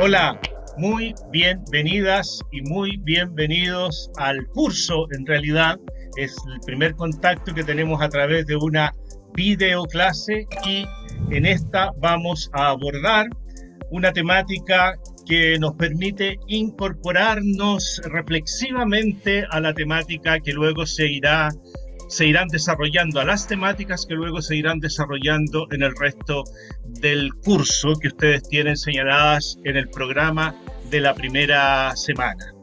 Hola, muy bienvenidas y muy bienvenidos al curso. En realidad es el primer contacto que tenemos a través de una videoclase y en esta vamos a abordar una temática que nos permite incorporarnos reflexivamente a la temática que luego se irá se irán desarrollando, a las temáticas que luego se irán desarrollando en el resto del curso que ustedes tienen señaladas en el programa de la primera semana.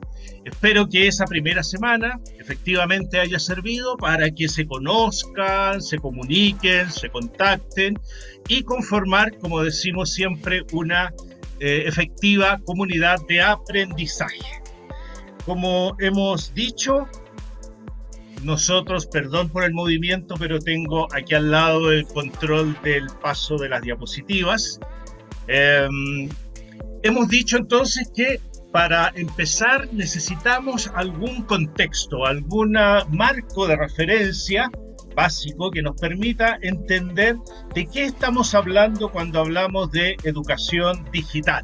Espero que esa primera semana efectivamente haya servido para que se conozcan, se comuniquen, se contacten y conformar, como decimos siempre, una eh, efectiva comunidad de aprendizaje. Como hemos dicho, nosotros, perdón por el movimiento, pero tengo aquí al lado el control del paso de las diapositivas. Em, hemos dicho entonces que para empezar necesitamos algún contexto, algún marco de referencia básico que nos permita entender de qué estamos hablando cuando hablamos de educación digital.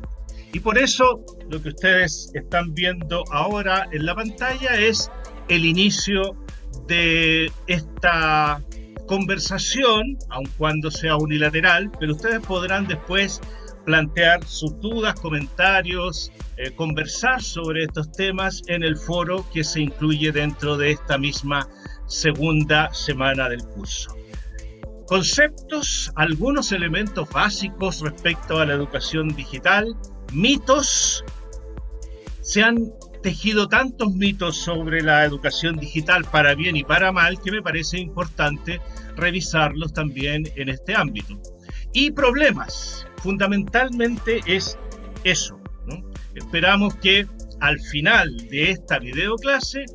Y por eso lo que ustedes están viendo ahora en la pantalla es el inicio de esta conversación, aun cuando sea unilateral, pero ustedes podrán después plantear sus dudas, comentarios, eh, conversar sobre estos temas en el foro que se incluye dentro de esta misma segunda semana del curso. Conceptos, algunos elementos básicos respecto a la educación digital, mitos, se han tejido tantos mitos sobre la educación digital para bien y para mal que me parece importante revisarlos también en este ámbito. Y problemas, fundamentalmente es eso. Esperamos que al final de esta videoclase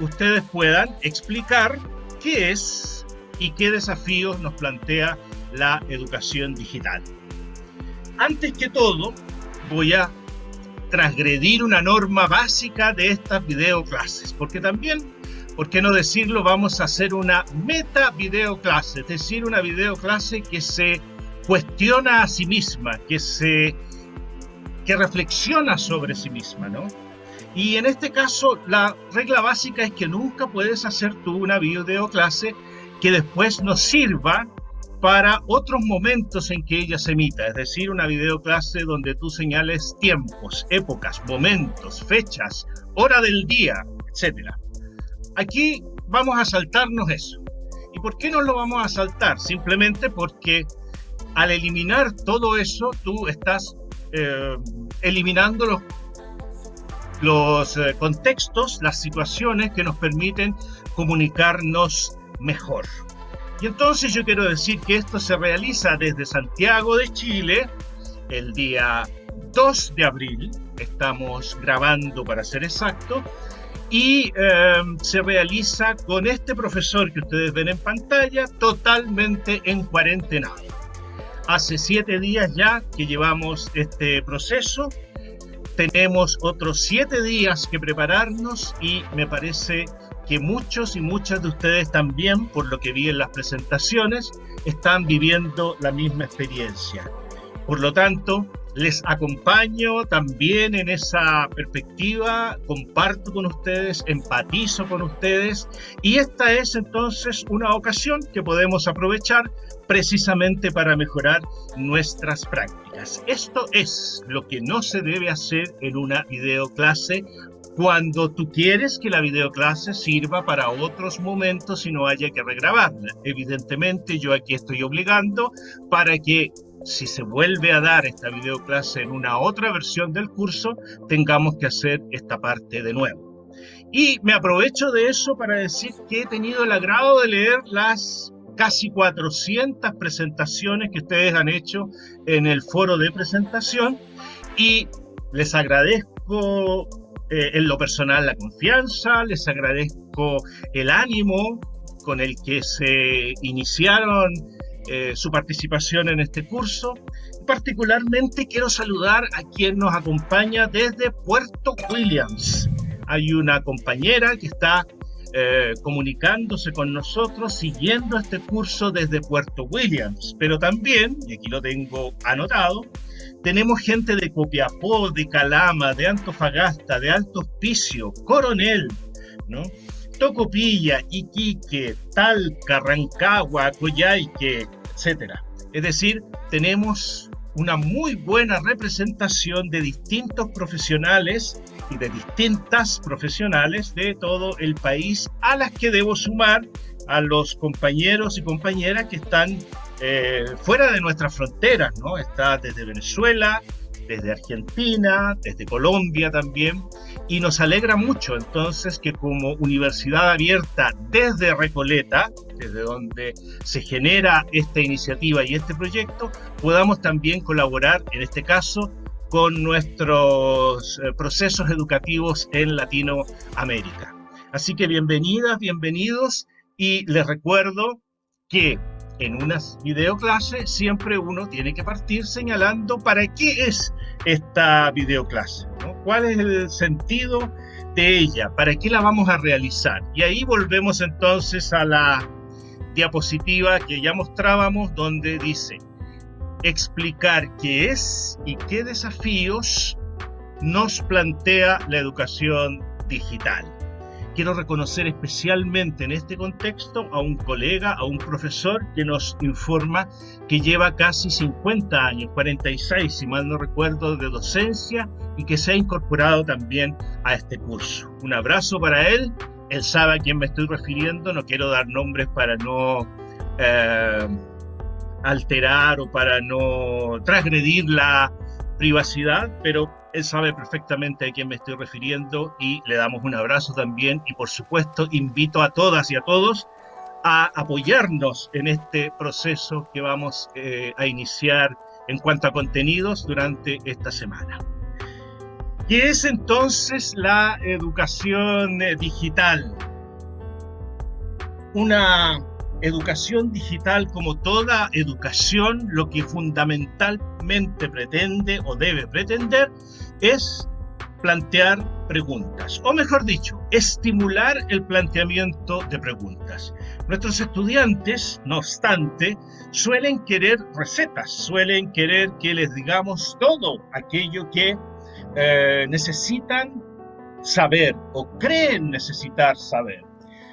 ustedes puedan explicar qué es y qué desafíos nos plantea la educación digital. Antes que todo, voy a transgredir una norma básica de estas videoclases, porque también, ¿por qué no decirlo? Vamos a hacer una meta videoclase, es decir, una videoclase que se cuestiona a sí misma, que se que reflexiona sobre sí misma, ¿no? Y en este caso, la regla básica es que nunca puedes hacer tú una videoclase que después nos sirva para otros momentos en que ella se emita, es decir, una videoclase donde tú señales tiempos, épocas, momentos, fechas, hora del día, etc. Aquí vamos a saltarnos eso. ¿Y por qué no lo vamos a saltar? Simplemente porque al eliminar todo eso, tú estás eh, eliminando los, eh, contextos, las situaciones que nos permiten comunicarnos mejor. Y entonces yo quiero decir que esto se realiza desde Santiago de Chile el día 2 de abril, estamos grabando para ser exacto, y em, se realiza con este profesor que ustedes ven en pantalla totalmente en cuarentena. Hace siete días ya que llevamos este proceso, tenemos otros siete días que prepararnos y me parece que muchos y muchas de ustedes también, por lo que vi en las presentaciones, están viviendo la misma experiencia. Por lo tanto, les acompaño también en esa perspectiva, comparto con ustedes, empatizo con ustedes y esta es entonces una ocasión que podemos aprovechar precisamente para mejorar nuestras prácticas. Esto es lo que no se debe hacer en una videoclase cuando tú quieres que la videoclase sirva para otros momentos y no haya que regrabarla. Evidentemente yo aquí estoy obligando para que si se vuelve a dar esta videoclase en una otra versión del curso, tengamos que hacer esta parte de nuevo. Y me aprovecho de eso para decir que he tenido el agrado de leer las casi 400 presentaciones que ustedes han hecho en el foro de presentación y les agradezco eh, en lo personal la confianza, les agradezco el ánimo con el que se iniciaron eh, su participación en este curso. Particularmente quiero saludar a quien nos acompaña desde Puerto Williams. Hay una compañera que está eh, comunicándose con nosotros, siguiendo este curso desde Puerto Williams, pero también, y aquí lo tengo anotado, Tenemos gente de Copiapó, de Calama, de Antofagasta, de Alto Hospicio, Coronel, ¿no? Tocopilla, Iquique, Talca, Rancagua, Coyhaique, etc. Es decir, tenemos una muy buena representación de distintos profesionales y de distintas profesionales de todo el país, a las que debo sumar a los compañeros y compañeras que están eh, fuera de nuestras fronteras, ¿no? Está desde Venezuela, desde Argentina, desde Colombia también, y nos alegra mucho entonces que como universidad abierta desde Recoleta, desde donde se genera esta iniciativa y este proyecto, podamos también colaborar, en este caso, con nuestros eh, procesos educativos en Latinoamérica. Así que bienvenidas, bienvenidos y les recuerdo que en una videoclase siempre uno tiene que partir señalando para qué es esta videoclase, cuál es el sentido de ella, para qué la vamos a realizar. Y ahí volvemos entonces a la diapositiva que ya mostrábamos donde dice explicar qué es y qué desafíos nos plantea la educación digital. Quiero reconocer especialmente en este contexto a un colega, a un profesor que nos informa que lleva casi 50 años, 46 si mal no recuerdo, de docencia y que se ha incorporado también a este curso. Un abrazo para él, él sabe a quién me estoy refiriendo, no quiero dar nombres para no eh, alterar o para no transgredir la privacidad, pero él sabe perfectamente a quién me estoy refiriendo y le damos un abrazo también y por supuesto invito a todas y a todos a apoyarnos en este proceso que vamos eh, a iniciar en cuanto a contenidos durante esta semana. ¿Qué es entonces la educación eh, digital? Una educación digital, como toda educación, lo que fundamentalmente pretende o debe pretender es plantear preguntas, o mejor dicho, estimular el planteamiento de preguntas. Nuestros estudiantes, no obstante, suelen querer recetas, suelen querer que les digamos todo aquello que eh, necesitan saber o creen necesitar saber.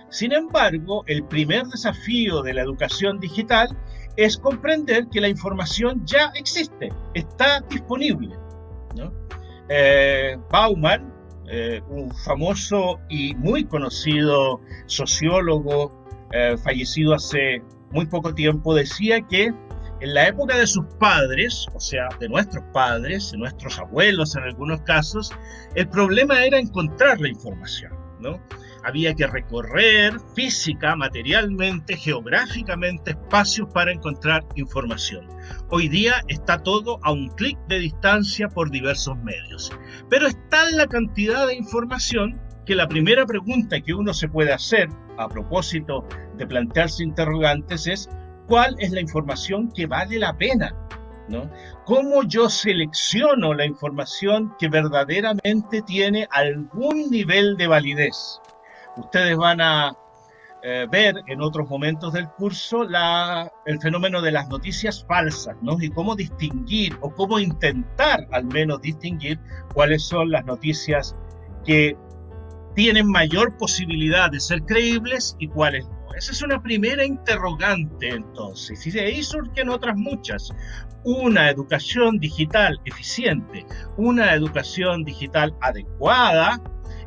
Sin embargo, el primer desafío de la educación digital es comprender que la información ya existe, está disponible. Eh, Bauman, eh, un famoso y muy conocido sociólogo eh, fallecido hace muy poco tiempo, decía que en la época de sus padres, o sea, de nuestros padres, de nuestros abuelos en algunos casos, el problema era encontrar la información, ¿no? Había que recorrer física, materialmente, geográficamente espacios para encontrar información. Hoy día está todo a un clic de distancia por diversos medios. Pero está la cantidad de información que la primera pregunta que uno se puede hacer a propósito de plantearse interrogantes es ¿cuál es la información que vale la pena? ¿No? ¿Cómo yo selecciono la información que verdaderamente tiene algún nivel de validez? Ustedes van a eh, ver en otros momentos del curso la, el fenómeno de las noticias falsas, ¿no? Y cómo distinguir o cómo intentar al menos distinguir cuáles son las noticias que tienen mayor posibilidad de ser creíbles y cuáles no. Esa es una primera interrogante entonces, y de ahí surgen otras muchas. Una educación digital eficiente, una educación digital adecuada,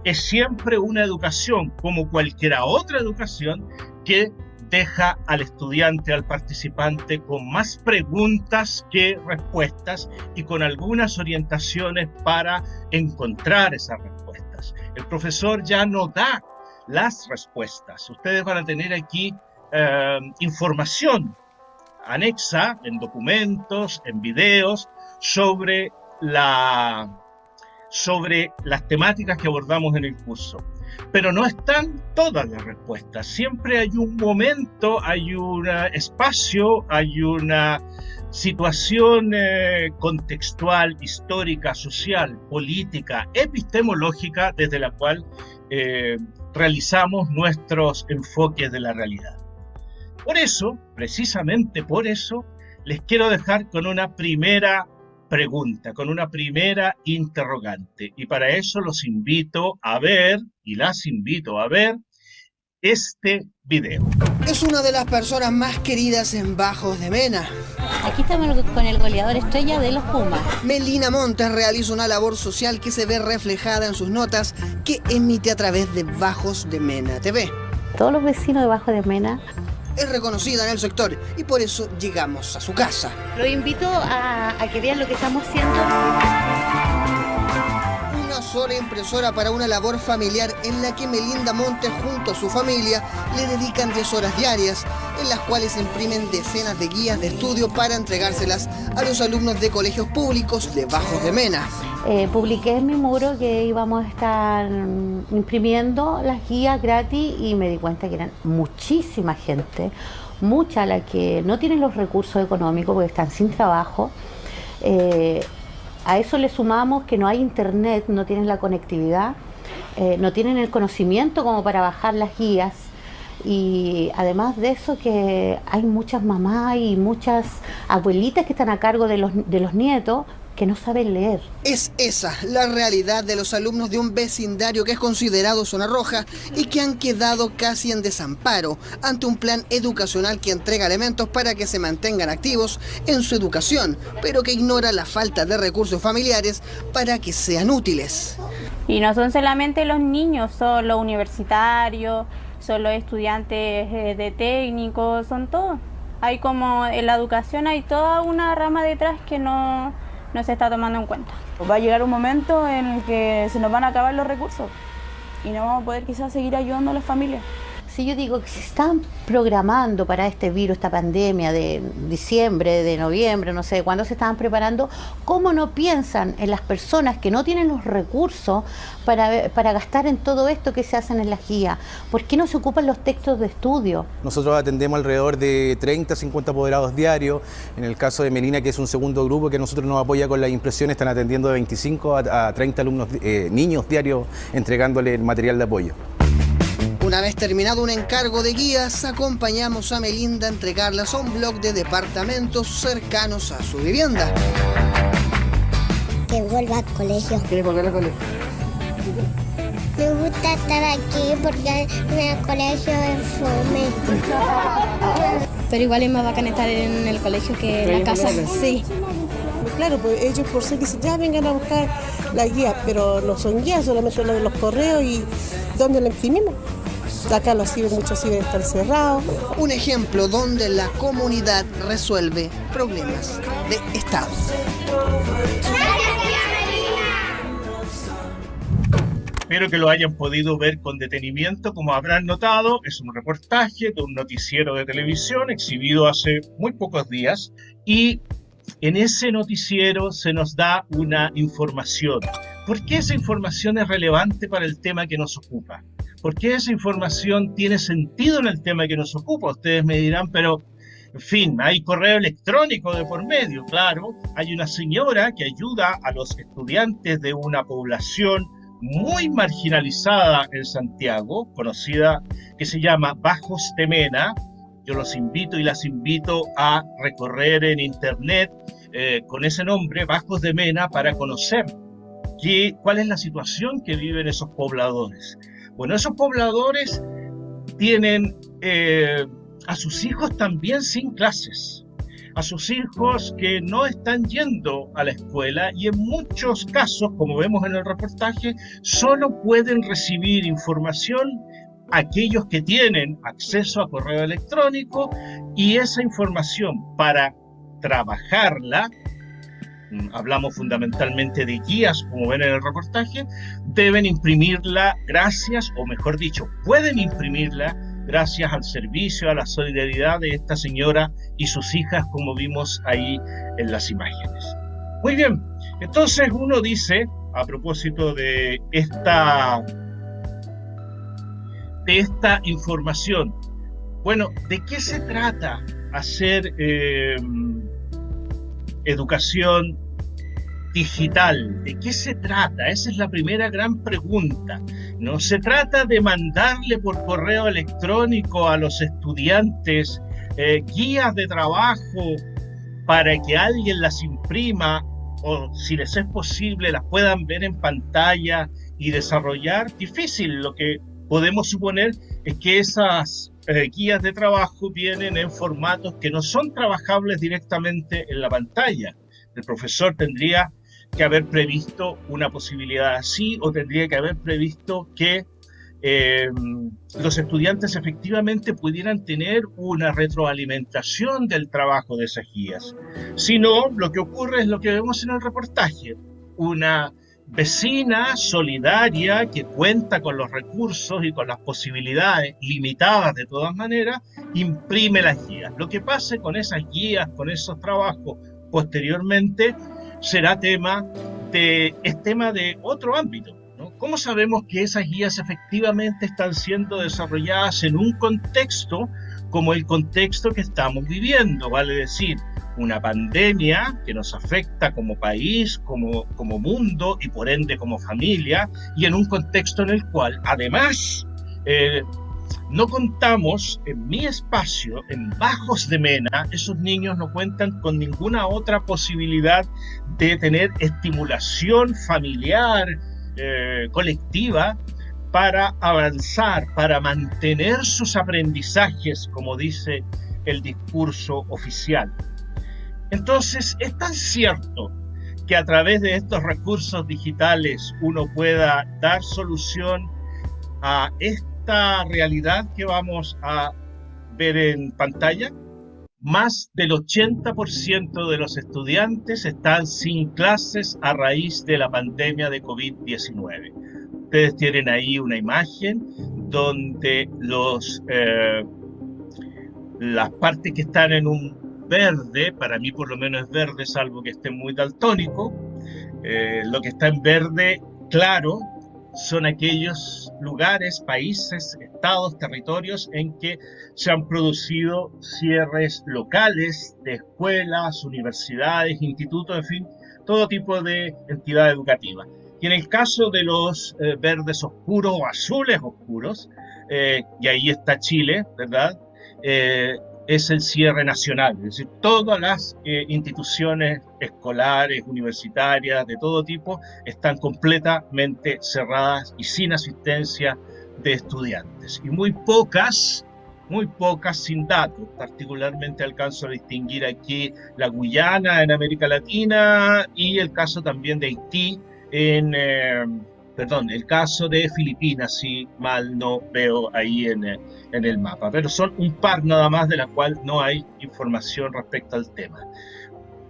es siempre una educación, como cualquier otra educación, que deja al estudiante, al participante, con más preguntas que respuestas y con algunas orientaciones para encontrar esas respuestas. El profesor ya no da las respuestas. Ustedes van a tener aquí eh, información anexa en documentos, en videos, sobre la sobre las temáticas que abordamos en el curso. Pero no están todas las respuestas. Siempre hay un momento, hay un espacio, hay una situación eh, contextual, histórica, social, política, epistemológica desde la cual eh, realizamos nuestros enfoques de la realidad. Por eso, precisamente por eso, les quiero dejar con una primera pregunta, con una primera interrogante. Y para eso los invito a ver, y las invito a ver, este video. Es una de las personas más queridas en Bajos de Mena. Aquí estamos con el goleador estrella de los Pumas. Melina Montes realiza una labor social que se ve reflejada en sus notas que emite a través de Bajos de Mena TV. Todos los vecinos de Bajos de Mena es reconocida en el sector y por eso llegamos a su casa. Lo invito a que vean lo que estamos haciendo sola impresora para una labor familiar en la que Melinda Montes junto a su familia le dedican 10 horas diarias, en las cuales imprimen decenas de guías de estudio para entregárselas a los alumnos de colegios públicos de Bajos de Mena. Eh, publiqué en mi muro que íbamos a estar imprimiendo las guías gratis y me di cuenta que eran muchísima gente, mucha la que no tienen los recursos económicos porque están sin trabajo. Eh, a eso le sumamos que no hay internet, no tienen la conectividad, eh, no tienen el conocimiento como para bajar las guías. Y además de eso que hay muchas mamás y muchas abuelitas que están a cargo de los, de los nietos que no saben leer. Es esa la realidad de los alumnos de un vecindario que es considerado zona roja y que han quedado casi en desamparo ante un plan educacional que entrega elementos para que se mantengan activos en su educación, pero que ignora la falta de recursos familiares para que sean útiles. Y no son solamente los niños, son los universitarios, son los estudiantes eh, de técnico, son todos. Hay como en la educación hay toda una rama detrás que no no se está tomando en cuenta. Va a llegar un momento en el que se nos van a acabar los recursos y no vamos a poder quizás seguir ayudando a las familias si yo digo que se están programando para este virus, esta pandemia de diciembre, de noviembre, no sé, cuándo se estaban preparando, ¿cómo no piensan en las personas que no tienen los recursos para, para gastar en todo esto que se hacen en la guía? ¿Por qué no se ocupan los textos de estudio? Nosotros atendemos alrededor de 30, 50 apoderados diarios. En el caso de Melina, que es un segundo grupo que nosotros nos apoya con las impresiones, están atendiendo de 25 a, 30 alumnos, eh, niños diarios, entregándole el material de apoyo. Una vez terminado un encargo de guías, acompañamos a Melinda a entregarlas a un blog de departamentos cercanos a su vivienda. Que vuelva al colegio. ¿Quieres volver al colegio? Me gusta estar aquí porque en el colegio es fome. Pero igual es más bacán estar en el colegio que en la casa. Sí. Claro, pues ellos por ser dicen, ya vengan a buscar la guía, pero no son guías, solamente lo de los correos y dónde la imprimimos. Acá los ciber, muchos ciber están cerrados. Un ejemplo donde la comunidad resuelve problemas de Estado. Espero que lo hayan podido ver con detenimiento. Como habrán notado, es un reportaje de un noticiero de televisión exhibido hace muy pocos días y en ese noticiero se nos da una información. ¿Por qué esa información es relevante para el tema que nos ocupa? ¿Por qué esa información tiene sentido en el tema que nos ocupa? Ustedes me dirán, pero, en fin, hay correo electrónico de por medio, claro. Hay una señora que ayuda a los estudiantes de una población muy marginalizada en Santiago, conocida, que se llama Bajos Temena. Yo los invito y las invito a recorrer en internet eh, con ese nombre, Bajos de Mena, para conocer qué, cuál es la situación que viven esos pobladores. Bueno, esos pobladores tienen eh, a sus hijos también sin clases, a sus hijos que no están yendo a la escuela y en muchos casos, como vemos en el reportaje, solo pueden recibir información aquellos que tienen acceso a correo electrónico y esa información para trabajarla hablamos fundamentalmente de guías, como ven en el reportaje, deben imprimirla gracias, o mejor dicho, pueden imprimirla gracias al servicio, a la solidaridad de esta señora y sus hijas, como vimos ahí en las imágenes. Muy bien, entonces uno dice, a propósito de esta, de esta información, bueno, ¿de qué se trata hacer... Eh, educación digital. ¿De qué se trata? Esa es la primera gran pregunta. No se trata de mandarle por correo electrónico a los estudiantes eh, guías de trabajo para que alguien las imprima o si les es posible, las puedan ver en pantalla y desarrollar, difícil. Lo que podemos suponer es que esas eh, guías de trabajo vienen en formatos que no son trabajables directamente en la pantalla. El profesor tendría que haber previsto una posibilidad así o tendría que haber previsto que eh, los estudiantes efectivamente pudieran tener una retroalimentación del trabajo de esas guías. Si no, lo que ocurre es lo que vemos en el reportaje, una vecina solidaria que cuenta con los recursos y con las posibilidades limitadas de todas maneras, imprime las guías. Lo que pase con esas guías, con esos trabajos posteriormente, será tema de, es tema de otro ámbito. ¿Cómo sabemos que esas guías efectivamente están siendo desarrolladas en un contexto como el contexto que estamos viviendo? Vale decir, una pandemia que nos afecta como país, como, como mundo y por ende como familia, y en un contexto en el cual además eh, no contamos en mi espacio, en Bajos de Mena, esos niños no cuentan con ninguna otra posibilidad de tener estimulación familiar, eh, colectiva, para avanzar, para mantener sus aprendizajes, como dice el discurso oficial. Entonces, es tan cierto que a través de estos recursos digitales uno pueda dar solución a esta realidad que vamos a ver en pantalla. Más del 80% de los estudiantes están sin clases a raíz de la pandemia de COVID-19. Ustedes tienen ahí una imagen donde los, eh, las partes que están en un verde, para mí por lo menos es verde, salvo que esté muy daltónico. Eh, lo que está en verde claro son aquellos lugares, países, estados, territorios en que se han producido cierres locales de escuelas, universidades, institutos, en fin, todo tipo de entidad educativa. Y en el caso de los eh, verdes oscuros o azules oscuros, eh, y ahí está Chile, ¿verdad? Es el cierre nacional, es decir, todas las eh, instituciones escolares, universitarias, de todo tipo, están completamente cerradas y sin asistencia de estudiantes. Y muy pocas, muy pocas sin datos, particularmente alcanzo a distinguir aquí la Guyana en América Latina y el caso también de Haití en... Eh, perdón, el caso de Filipinas, si mal no veo ahí en, eh, en, el mapa, pero son un par nada más de la cual no hay información respecto al tema.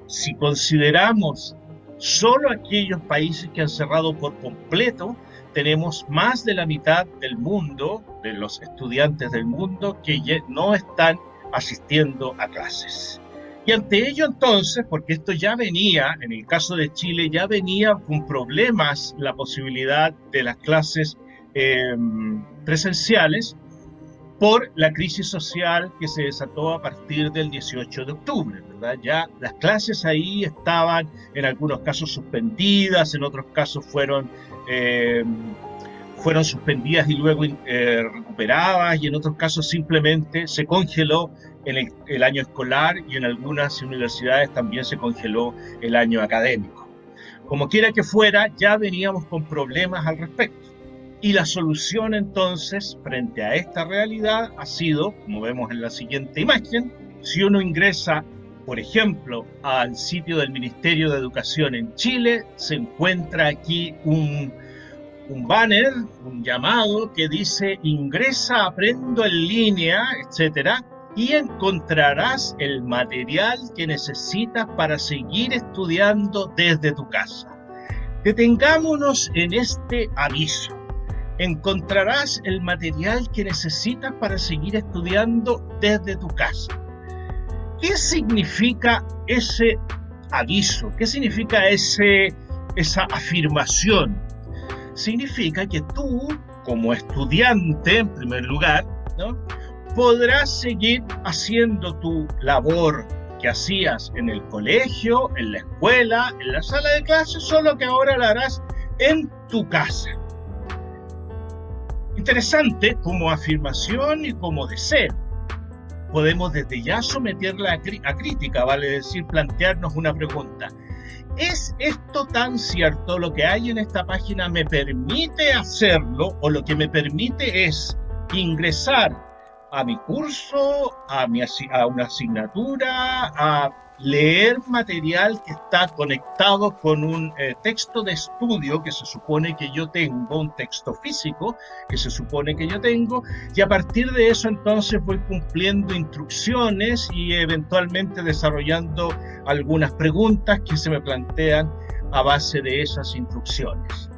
Si consideramos solo aquellos países que han cerrado por completo, tenemos más de la mitad del mundo, de los estudiantes del mundo, que no están asistiendo a clases. Y ante ello entonces, porque esto ya venía, en el caso de Chile, ya venía con problemas la posibilidad de las clases em, presenciales por la crisis social que se desató a partir del 18 de octubre, ¿verdad? Ya las clases ahí estaban en algunos casos suspendidas, en otros casos fueron, em, fueron suspendidas y luego eh, recuperadas, y en otros casos simplemente se congeló en el, año escolar y en algunas universidades también se congeló el año académico. Como quiera que fuera, ya veníamos con problemas al respecto. Y la solución entonces, frente a esta realidad, ha sido, como vemos en la siguiente imagen, si uno ingresa, por ejemplo, al sitio del Ministerio de Educación en Chile, se encuentra aquí un, un banner, un llamado que dice ingresa, aprendo en línea, etcétera, y encontrarás el material que necesitas para seguir estudiando desde tu casa. Detengámonos en este aviso. Encontrarás el material que necesitas para seguir estudiando desde tu casa. ¿Qué significa ese aviso? ¿Qué significa ese, esa afirmación? Significa que tú, como estudiante, en primer lugar, ¿no? Podrás seguir haciendo tu labor que hacías en el colegio, en la escuela, en la sala de clases, solo que ahora la harás en tu casa. Interesante como afirmación y como deseo. Podemos desde ya someterla a, crítica, vale decir, plantearnos una pregunta. ¿Es esto tan cierto? ¿Lo que hay en esta página me permite hacerlo o lo que me permite es ingresar a mi curso, a, mi, una asignatura, a leer material que está conectado con un eh, texto de estudio que se supone que yo tengo, un texto físico que se supone que yo tengo, y a partir de eso entonces voy cumpliendo instrucciones y eventualmente desarrollando algunas preguntas que se me plantean a base de esas instrucciones.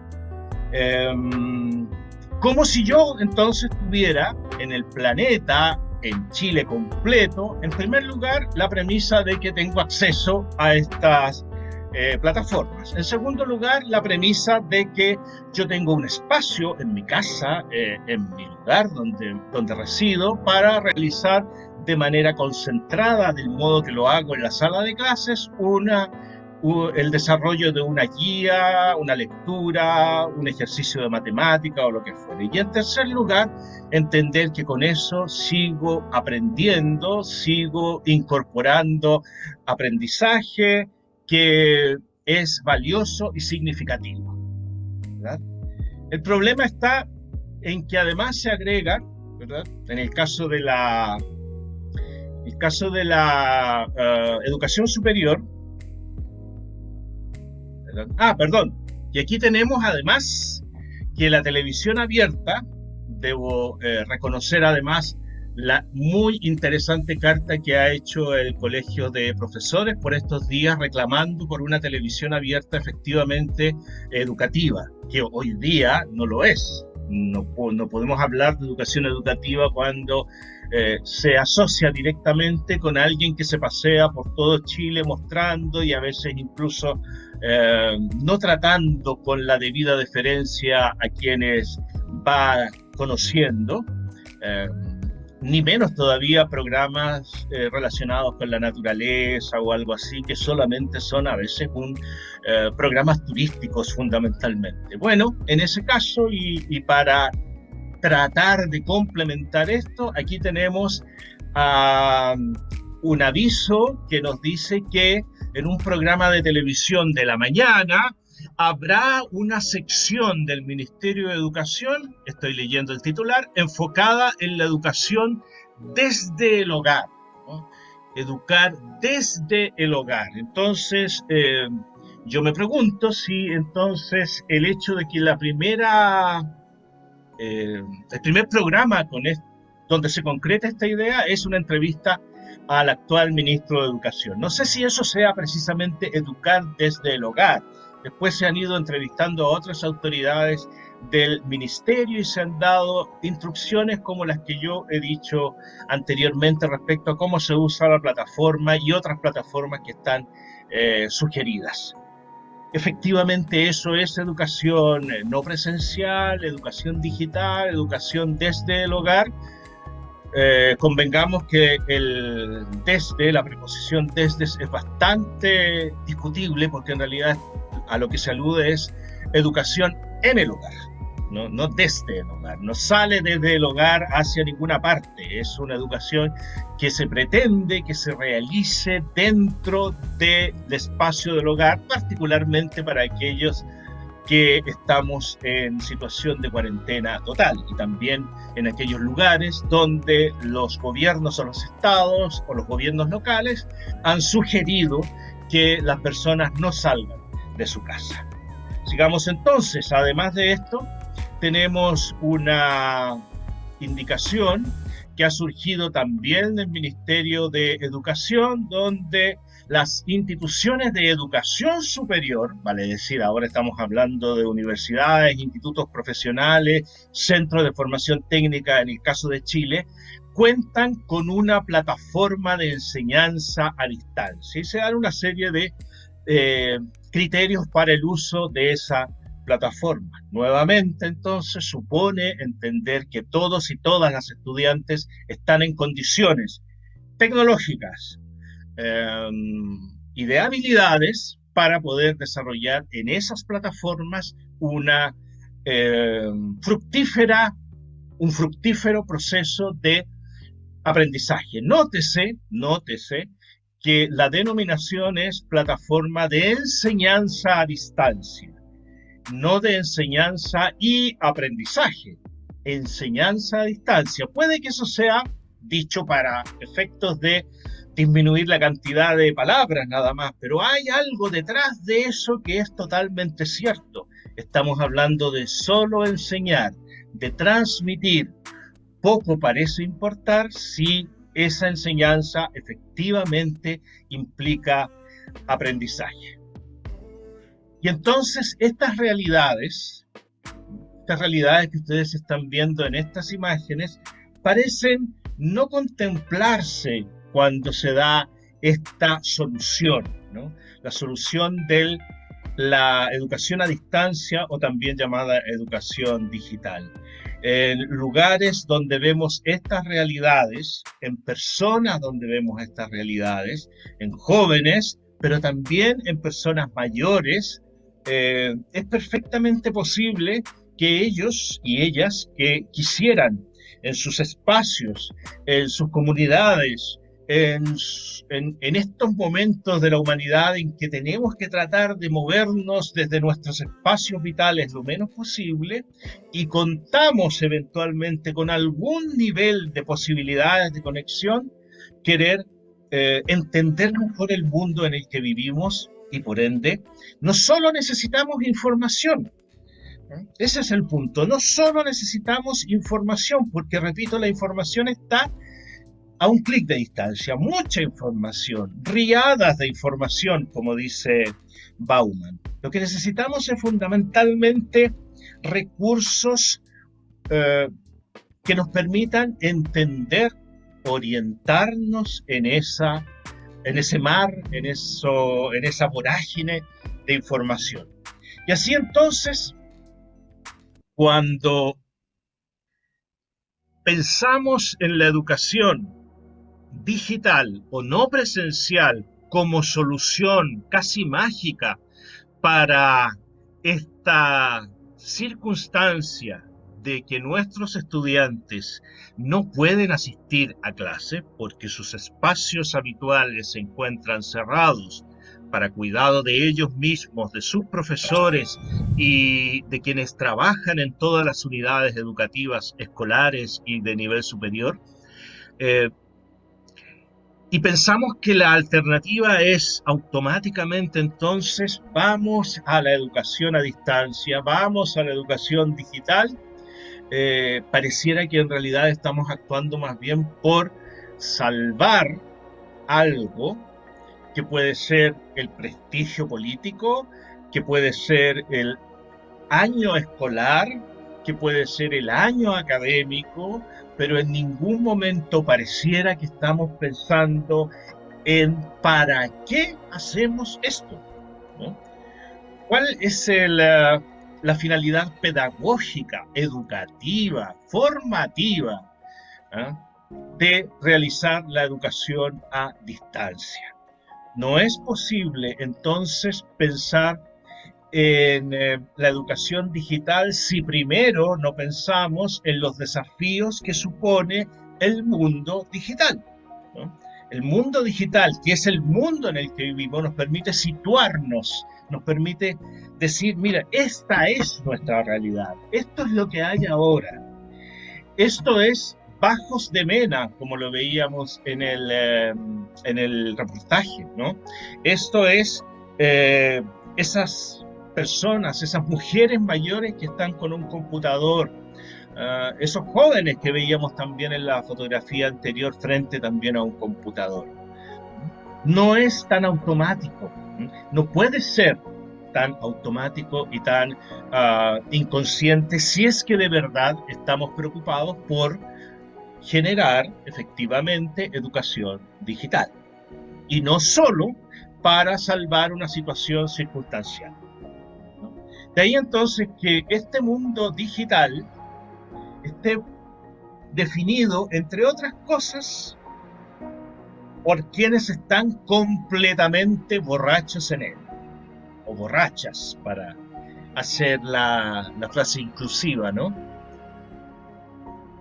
Em, como si yo entonces tuviera en el planeta en Chile completo, en primer lugar, la premisa de que tengo acceso a estas eh, plataformas. En segundo lugar, la premisa de que yo tengo un espacio en mi casa, eh, en mi lugar donde, donde resido, para realizar de manera concentrada, del modo que lo hago en la sala de clases, una el desarrollo de una guía, una lectura, un ejercicio de matemática o lo que fuere. Y en tercer lugar, entender que con eso sigo aprendiendo, sigo incorporando aprendizaje que es valioso y significativo. El problema está en que además se agrega, en el caso de la, el caso de la eh, educación superior, Ah, perdón. Y aquí tenemos además que la televisión abierta, debo eh, reconocer además la muy interesante carta que ha hecho el Colegio de Profesores por estos días reclamando por una televisión abierta efectivamente educativa, que hoy día no lo es. No, podemos hablar de educación educativa cuando eh, se asocia directamente con alguien que se pasea por todo Chile mostrando y a veces incluso eh, no tratando con la debida deferencia a quienes va conociendo, eh, ni menos todavía programas relacionados con la naturaleza o algo así, que solamente son a veces un, programas turísticos fundamentalmente. Bueno, en ese caso y para tratar de complementar esto, aquí tenemos un aviso que nos dice que en un programa de televisión de la mañana habrá una sección del Ministerio de Educación, estoy leyendo el titular, enfocada en la educación desde el hogar. Educar desde el hogar. Entonces, eh, yo me pregunto si entonces el hecho de que la primera eh, el primer programa donde se concreta esta idea es una entrevista al actual ministro de Educación. No sé si eso sea precisamente educar desde el hogar. Después se han ido entrevistando a otras autoridades del ministerio y se han dado instrucciones como las que yo he dicho anteriormente respecto a cómo se usa la plataforma y otras plataformas que están eh, sugeridas. Efectivamente, eso es educación eh, no presencial, educación digital, educación desde el hogar. Eh, convengamos que el desde, la preposición desde es bastante discutible porque en realidad a lo que se alude es educación en el hogar no, desde el hogar, no sale desde el hogar hacia ninguna parte, es una educación que se pretende que se realice dentro del espacio del hogar, particularmente para aquellos que estamos en situación de cuarentena total y también en aquellos lugares donde los gobiernos o los estados o los gobiernos locales han sugerido que las personas no salgan de su casa. Sigamos entonces, además de esto, tenemos una indicación que ha surgido también del Ministerio de Educación, donde las instituciones de educación superior, vale decir, ahora estamos hablando de universidades, institutos profesionales, centros de formación técnica en el caso de Chile, cuentan con una plataforma de enseñanza a distancia y se dan una serie de eh, criterios para el uso de esa plataforma. Nuevamente, entonces, supone entender que todos y todas las estudiantes están en condiciones tecnológicas em, y de habilidades para poder desarrollar en esas plataformas una em, fructífera, un fructífero proceso de aprendizaje. Nótese, nótese que la denominación es plataforma de enseñanza a distancia, no de enseñanza y aprendizaje, enseñanza a distancia. Puede que eso sea dicho para efectos de disminuir la cantidad de palabras nada más, pero hay algo detrás de eso que es totalmente cierto. Estamos hablando de solo enseñar, de transmitir. Poco parece importar si esa enseñanza efectivamente implica aprendizaje. Y entonces estas realidades, estas realidades que ustedes están viendo en estas imágenes, parecen no contemplarse cuando se da esta solución, la solución de la educación a distancia o también llamada educación digital. En lugares donde vemos estas realidades, en personas donde vemos estas realidades, en jóvenes, pero también en personas mayores, eh, es perfectamente posible que ellos y ellas que quisieran en sus espacios, en sus comunidades, en, estos momentos de la humanidad en que tenemos que tratar de movernos desde nuestros espacios vitales lo menos posible y contamos eventualmente con algún nivel de posibilidades de conexión, querer eh, entender mejor el mundo en el que vivimos y por ende no solo necesitamos información, ese es el punto. No solo necesitamos información, porque repito, la información está a un clic de distancia, mucha información, riadas de información, como dice Bauman. Lo que necesitamos es fundamentalmente recursos eh, que nos permitan entender, orientarnos en, esa, en ese mar, en, eso, en esa vorágine de información. Y así entonces, cuando pensamos en la educación digital o no presencial como solución casi mágica para esta circunstancia de que nuestros estudiantes no pueden asistir a clase porque sus espacios habituales se encuentran cerrados para cuidado de ellos mismos, de sus profesores y de quienes trabajan en todas las unidades educativas escolares y de nivel superior, eh, y pensamos que la alternativa es automáticamente entonces vamos a la educación a distancia, vamos a la educación digital, eh, pareciera que en realidad estamos actuando más bien por salvar algo que puede ser el prestigio político, que puede ser el año escolar, que puede ser el año académico, pero en ningún momento pareciera que estamos pensando en para qué hacemos esto. ¿Cuál es la finalidad pedagógica, educativa, formativa ah, de realizar la educación a distancia? No es posible entonces pensar en eh, la educación digital si primero no pensamos en los desafíos que supone el mundo digital. El mundo digital, que es el mundo en el que vivimos, nos permite situarnos, nos permite decir, mira, esta es nuestra realidad, esto es lo que hay ahora. Esto es bajos de mena, como lo veíamos en el, eh, en el reportaje, ¿no? Esto es eh, esas personas, esas mujeres mayores que están con un computador, ah, esos jóvenes que veíamos también en la fotografía anterior frente también a un computador. No es tan automático, no puede ser tan automático y tan uh, inconsciente si es que de verdad estamos preocupados por generar efectivamente educación digital. Y no solo para salvar una situación circunstancial. De ahí entonces que este mundo digital esté definido, entre otras cosas, por quienes están completamente borrachos en él, o borrachas, para hacer la, frase inclusiva, ¿no?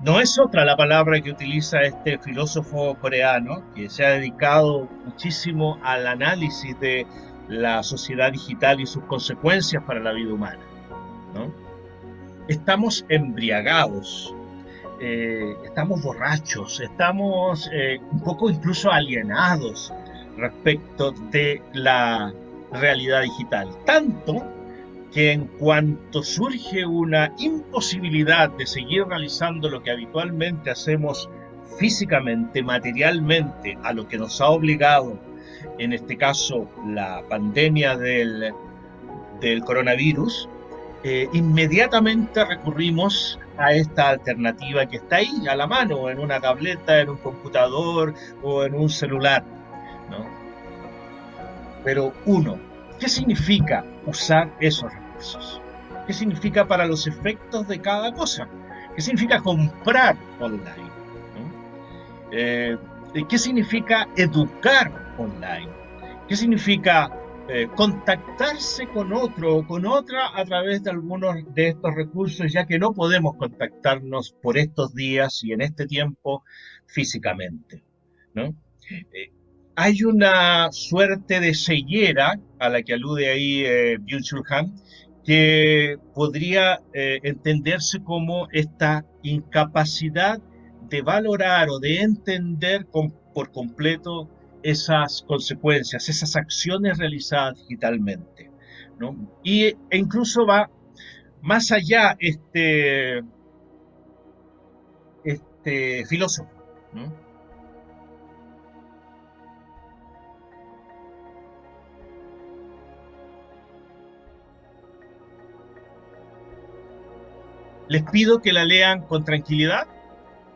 no es otra la palabra que utiliza este filósofo coreano que se ha dedicado muchísimo al análisis de la sociedad digital y sus consecuencias para la vida humana. Estamos embriagados, eh, estamos borrachos, estamos eh, un poco incluso alienados respecto de la realidad digital. Tanto que en cuanto surge una imposibilidad de seguir realizando lo que habitualmente hacemos físicamente, materialmente, a lo que nos ha obligado, en este caso, la pandemia del, coronavirus, eh, inmediatamente recurrimos a esta alternativa que está ahí a la mano, en una tableta, en un computador o en un celular. Pero uno, ¿qué significa usar esos recursos? ¿Qué significa para los efectos de cada cosa? ¿Qué significa comprar online? Eh, ¿Qué significa educar online? ¿Qué significa eh, contactarse con otro o con otra a través de algunos de estos recursos, ya que no podemos contactarnos por estos días y en este tiempo físicamente? ¿no? Eh, hay una suerte de ceguera a la que alude ahí eh, Byung-Chul que podría eh, entenderse como esta incapacidad de valorar o de entender por completo esas consecuencias, esas acciones realizadas digitalmente. ¿no? Y, e incluso va más allá este, este filósofo. ¿no? Les pido que la lean con tranquilidad.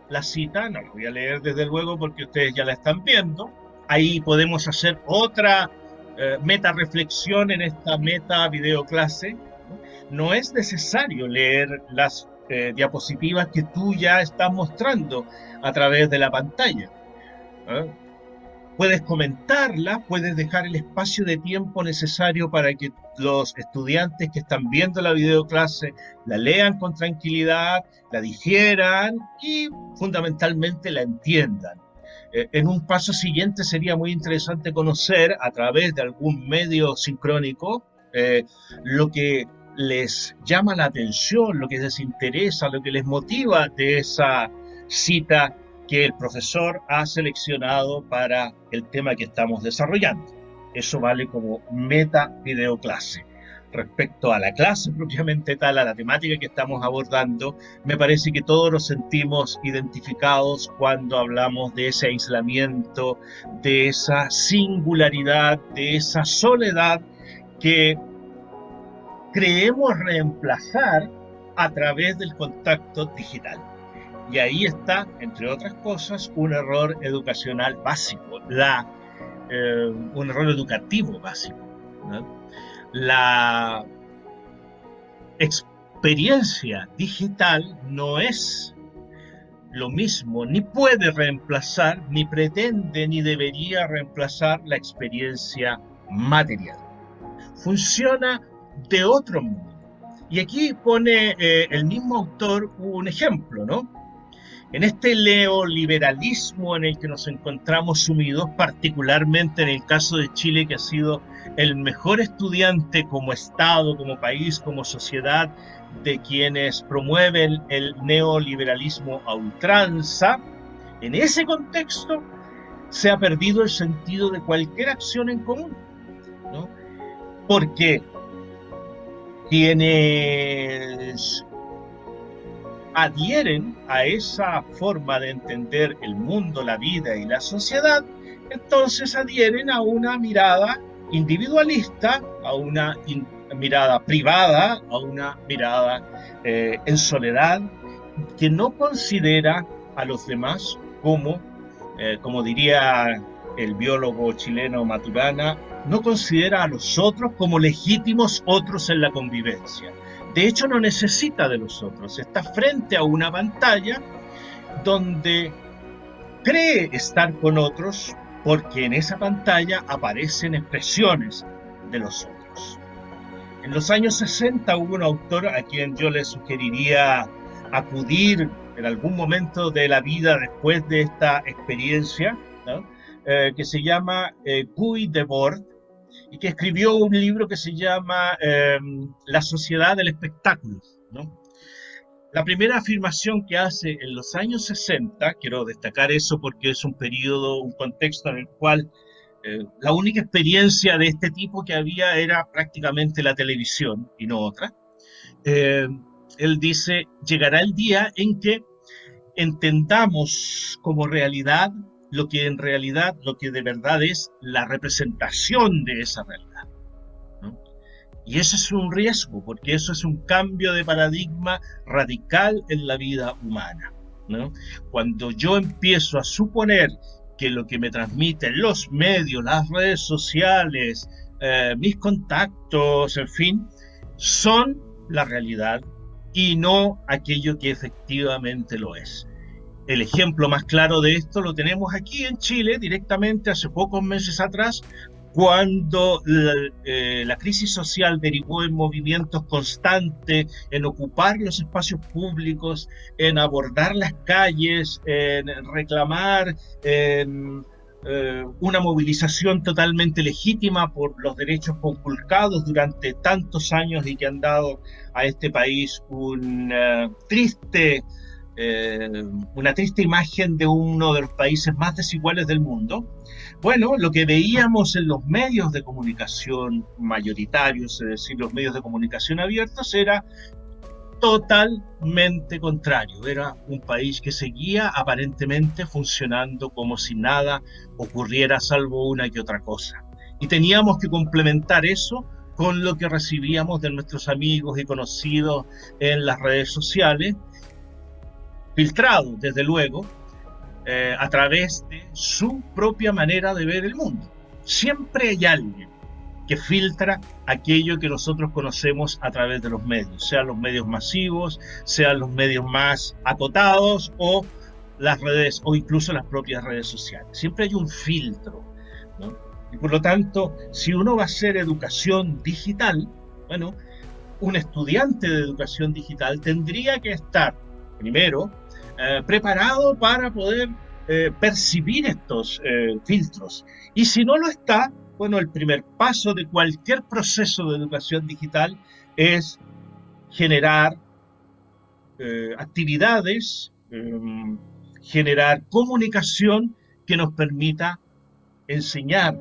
La cita, no la voy a leer desde luego porque ustedes ya la están viendo. Ahí podemos hacer otra eh, meta reflexión en esta meta videoclase. No es necesario leer las eh, diapositivas que tú ya estás mostrando a través de la pantalla. puedes comentarla, puedes dejar el espacio de tiempo necesario para que los estudiantes que están viendo la videoclase la lean con tranquilidad, la digieran y fundamentalmente la entiendan. Eh, en un paso siguiente sería muy interesante conocer a través de algún medio sincrónico eh, lo que les llama la atención, lo que les interesa, lo que les motiva de esa cita que el profesor ha seleccionado para el tema que estamos desarrollando. Eso vale como meta videoclase. Respecto a la clase propiamente tal, a la temática que estamos abordando, me parece que todos nos sentimos identificados cuando hablamos de ese aislamiento, de esa singularidad, de esa soledad que creemos reemplazar a través del contacto digital. Y ahí está, entre otras cosas, un error educacional básico, la, eh, un error educativo básico. La experiencia digital no es lo mismo, ni puede reemplazar, ni pretende, ni debería reemplazar la experiencia material. Funciona de otro modo. Y aquí pone eh, el mismo autor un ejemplo, ¿no? En este neoliberalismo en el que nos encontramos sumidos, particularmente en el caso de Chile, que ha sido el mejor estudiante como Estado, como país, como sociedad, de quienes promueven el neoliberalismo a ultranza, en ese contexto se ha perdido el sentido de cualquier acción en común. ¿no? Porque quienes adhieren a esa forma de entender el mundo, la vida y la sociedad, entonces adhieren a una mirada individualista, a una mirada privada, a una mirada eh, en soledad, que no considera a los demás como, eh, como diría el biólogo chileno Maturana, no considera a los otros como legítimos otros en la convivencia. De hecho, no necesita de los otros. Está frente a una pantalla donde cree estar con otros porque en esa pantalla aparecen expresiones de los otros. En los años 60 hubo un autor a quien yo le sugeriría acudir en algún momento de la vida después de esta experiencia, eh, que se llama eh, Guy Debord, y que escribió un libro que se llama em, La sociedad del espectáculo. La primera afirmación que hace en los años 60, quiero destacar eso porque es un periodo, un contexto en el cual eh, la única experiencia de este tipo que había era prácticamente la televisión y no otra. Eh, él dice, llegará el día en que entendamos como realidad lo que en realidad, lo que de verdad es la representación de esa realidad. Y eso es un riesgo, porque eso es un cambio de paradigma radical en la vida humana. Cuando yo empiezo a suponer que lo que me transmiten los medios, las redes sociales, eh, mis contactos, en fin, son la realidad y no aquello que efectivamente lo es. El ejemplo más claro de esto lo tenemos aquí en Chile, directamente hace pocos meses atrás, cuando eh, la, crisis social derivó en movimientos constantes, en ocupar los espacios públicos, en abordar las calles, en reclamar eh, una movilización totalmente legítima por los derechos conculcados durante tantos años y que han dado a este país un eh, triste eh, una triste imagen de uno de los países más desiguales del mundo. Bueno, lo que veíamos en los medios de comunicación mayoritarios, es decir, los medios de comunicación abiertos, era totalmente contrario. Era un país que seguía aparentemente funcionando como si nada ocurriera salvo una que otra cosa. Y teníamos que complementar eso con lo que recibíamos de nuestros amigos y conocidos en las redes sociales filtrado, desde luego, eh, a través de su propia manera de ver el mundo. Siempre hay alguien que filtra aquello que nosotros conocemos a través de los medios, sean los medios masivos, sean los medios más acotados o las redes o incluso las propias redes sociales. Siempre hay un filtro. Y por lo tanto, si uno va a hacer educación digital, bueno, un estudiante de educación digital tendría que estar, primero, eh, preparado para poder eh, percibir estos eh, filtros. Y si no lo está, bueno, el primer paso de cualquier proceso de educación digital es generar actividades, em, generar comunicación que nos permita enseñar,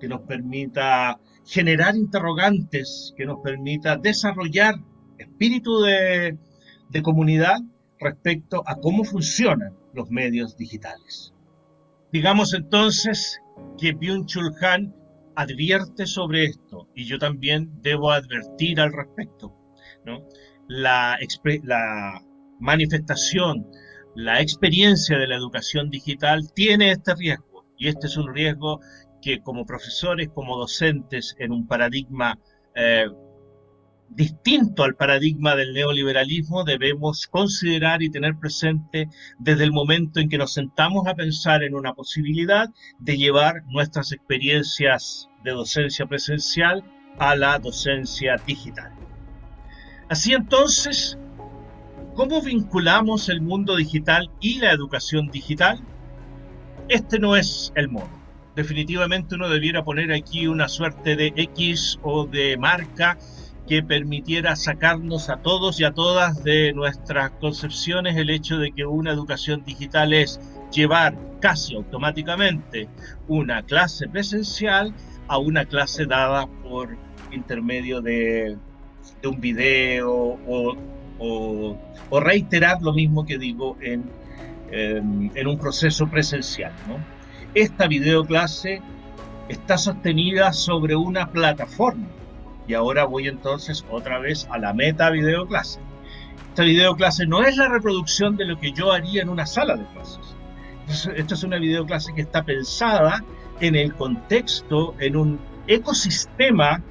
que nos permita generar interrogantes, que nos permita desarrollar espíritu de, de comunidad respecto a cómo funcionan los medios digitales. Digamos entonces que Byung-Chul Han advierte sobre esto y yo también debo advertir al respecto. La, manifestación, la experiencia de la educación digital tiene este riesgo y este es un riesgo que como profesores, como docentes en un paradigma eh, distinto al paradigma del neoliberalismo debemos considerar y tener presente desde el momento en que nos sentamos a pensar en una posibilidad de llevar nuestras experiencias de docencia presencial a la docencia digital. Así entonces, ¿cómo vinculamos el mundo digital y la educación digital? Este no es el modo. Definitivamente uno debiera poner aquí una suerte de X o de marca que permitiera sacarnos a todos y a todas de nuestras concepciones el hecho de que una educación digital es llevar casi automáticamente una clase presencial a una clase dada por intermedio de, un video o, reiterar lo mismo que digo en, en, un proceso presencial. Esta videoclase está sostenida sobre una plataforma y ahora voy entonces otra vez a la meta videoclase. Esta videoclase no es la reproducción de lo que yo haría en una sala de clases. Esta es una videoclase que está pensada en el contexto, en un ecosistema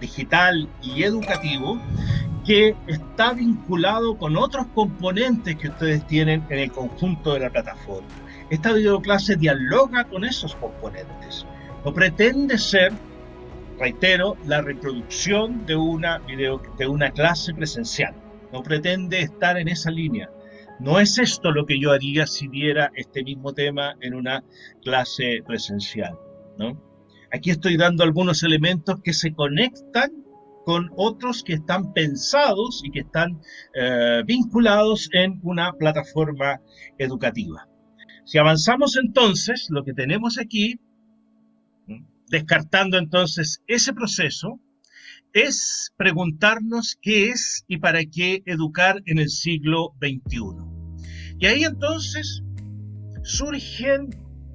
digital y educativo que está vinculado con otros componentes que ustedes tienen en el conjunto de la plataforma. Esta videoclase dialoga con esos componentes. No pretende ser reitero, la reproducción de una, video, de una clase presencial. No pretende estar en esa línea. No es esto lo que yo haría si diera este mismo tema en una clase presencial, ¿no? Aquí estoy dando algunos elementos que se conectan con otros que están pensados y que están eh, vinculados en una plataforma educativa. Si avanzamos entonces, lo que tenemos aquí, descartando entonces ese proceso, es preguntarnos qué es y para qué educar en el siglo XXI. Y ahí entonces surgen,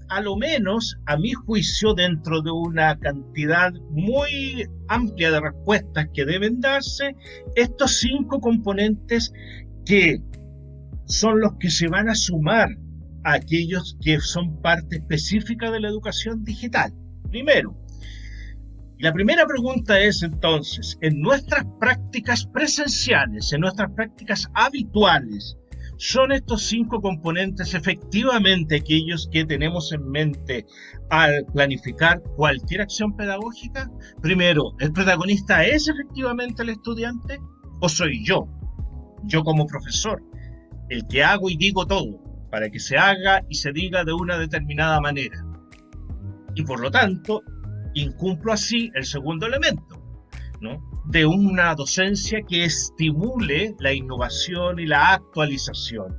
a lo menos a mi juicio, dentro de una cantidad muy amplia de respuestas que deben darse, estos cinco componentes que son los que se van a sumar a aquellos que son parte específica de la educación digital. Primero, la primera pregunta es entonces, en nuestras prácticas presenciales, en nuestras prácticas habituales, ¿son estos cinco componentes efectivamente aquellos que tenemos en mente al planificar cualquier acción pedagógica? Primero, ¿el protagonista es efectivamente el estudiante o soy yo, yo como profesor, el que hago y digo todo para que se haga y se diga de una determinada manera? Y por lo tanto, incumplo así el segundo elemento, ¿no? de una docencia que estimule la innovación y la actualización,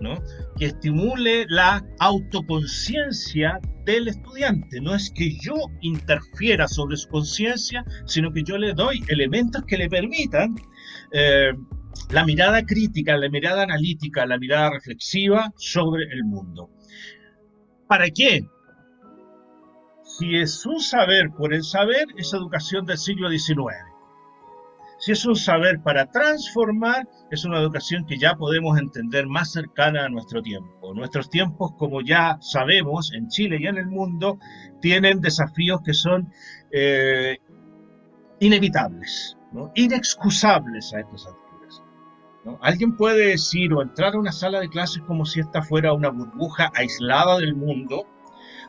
¿no? que estimule la autoconciencia del estudiante. No es que yo interfiera sobre su conciencia, sino que yo le doy elementos que le permitan eh, la mirada crítica, la mirada analítica, la mirada reflexiva sobre el mundo. ¿Para qué? Si es un saber por el saber, es educación del siglo XIX. Si es un saber para transformar, es una educación que ya podemos entender más cercana a nuestro tiempo. Nuestros tiempos, como ya sabemos, en Chile y en el mundo, tienen desafíos que son eh, inevitables, inexcusables a estas alturas. Alguien puede decir o entrar a una sala de clases como si esta fuera una burbuja aislada del mundo,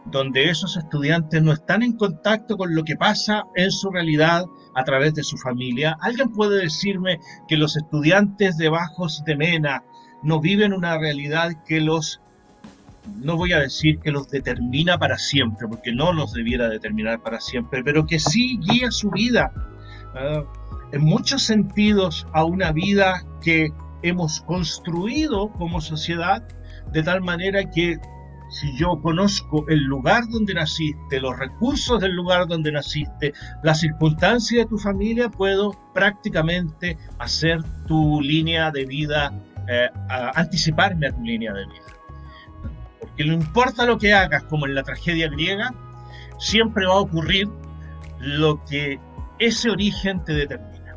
donde esos estudiantes no están en contacto con lo que pasa en su realidad a través de su familia. ¿Alguien puede decirme que los estudiantes de Bajos de Mena no viven una realidad que los, no voy a decir que los determina para siempre, porque no los debiera determinar para siempre, pero que sí guía su vida, ah, en muchos sentidos, a una vida que hemos construido como sociedad, de tal manera que si yo conozco el lugar donde naciste, los recursos del lugar donde naciste, las circunstancias de tu familia, puedo prácticamente hacer tu línea de vida, eh, anticiparme a tu línea de vida. Porque no importa lo que hagas, como en la tragedia griega, siempre va a ocurrir lo que ese origen te determina.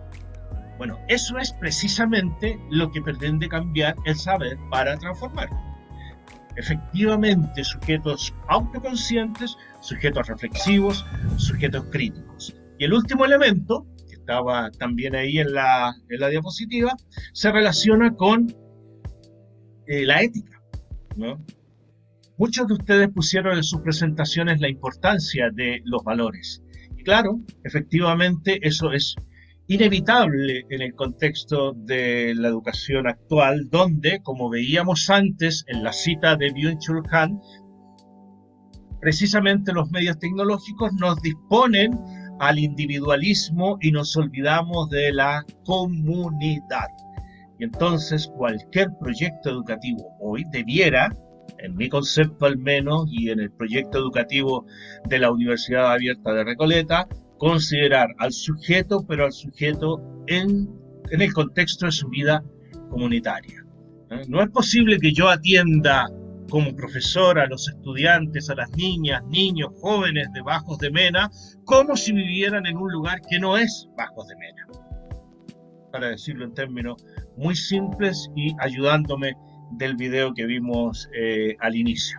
Bueno, eso es precisamente lo que pretende cambiar el saber para transformar efectivamente sujetos autoconscientes, sujetos reflexivos, sujetos críticos. Y el último elemento, que estaba también ahí en la, en la diapositiva, se relaciona con eh, la ética. Muchos de ustedes pusieron en sus presentaciones la importancia de los valores. Y claro, efectivamente eso es inevitable en el contexto de la educación actual, donde, como veíamos antes en la cita de Byung-Chul Han, precisamente los medios tecnológicos nos disponen al individualismo y nos olvidamos de la comunidad. Y entonces cualquier proyecto educativo hoy debiera, en mi concepto al menos, y en el proyecto educativo de la Universidad Abierta de Recoleta, considerar al sujeto, pero al sujeto en, en el contexto de su vida comunitaria. ¿eh? No es posible que yo atienda como profesor a los estudiantes, a las niñas, niños, jóvenes de Bajos de Mena, como si vivieran en un lugar que no es Bajos de Mena. Para decirlo en términos muy simples y ayudándome del video que vimos eh, al inicio.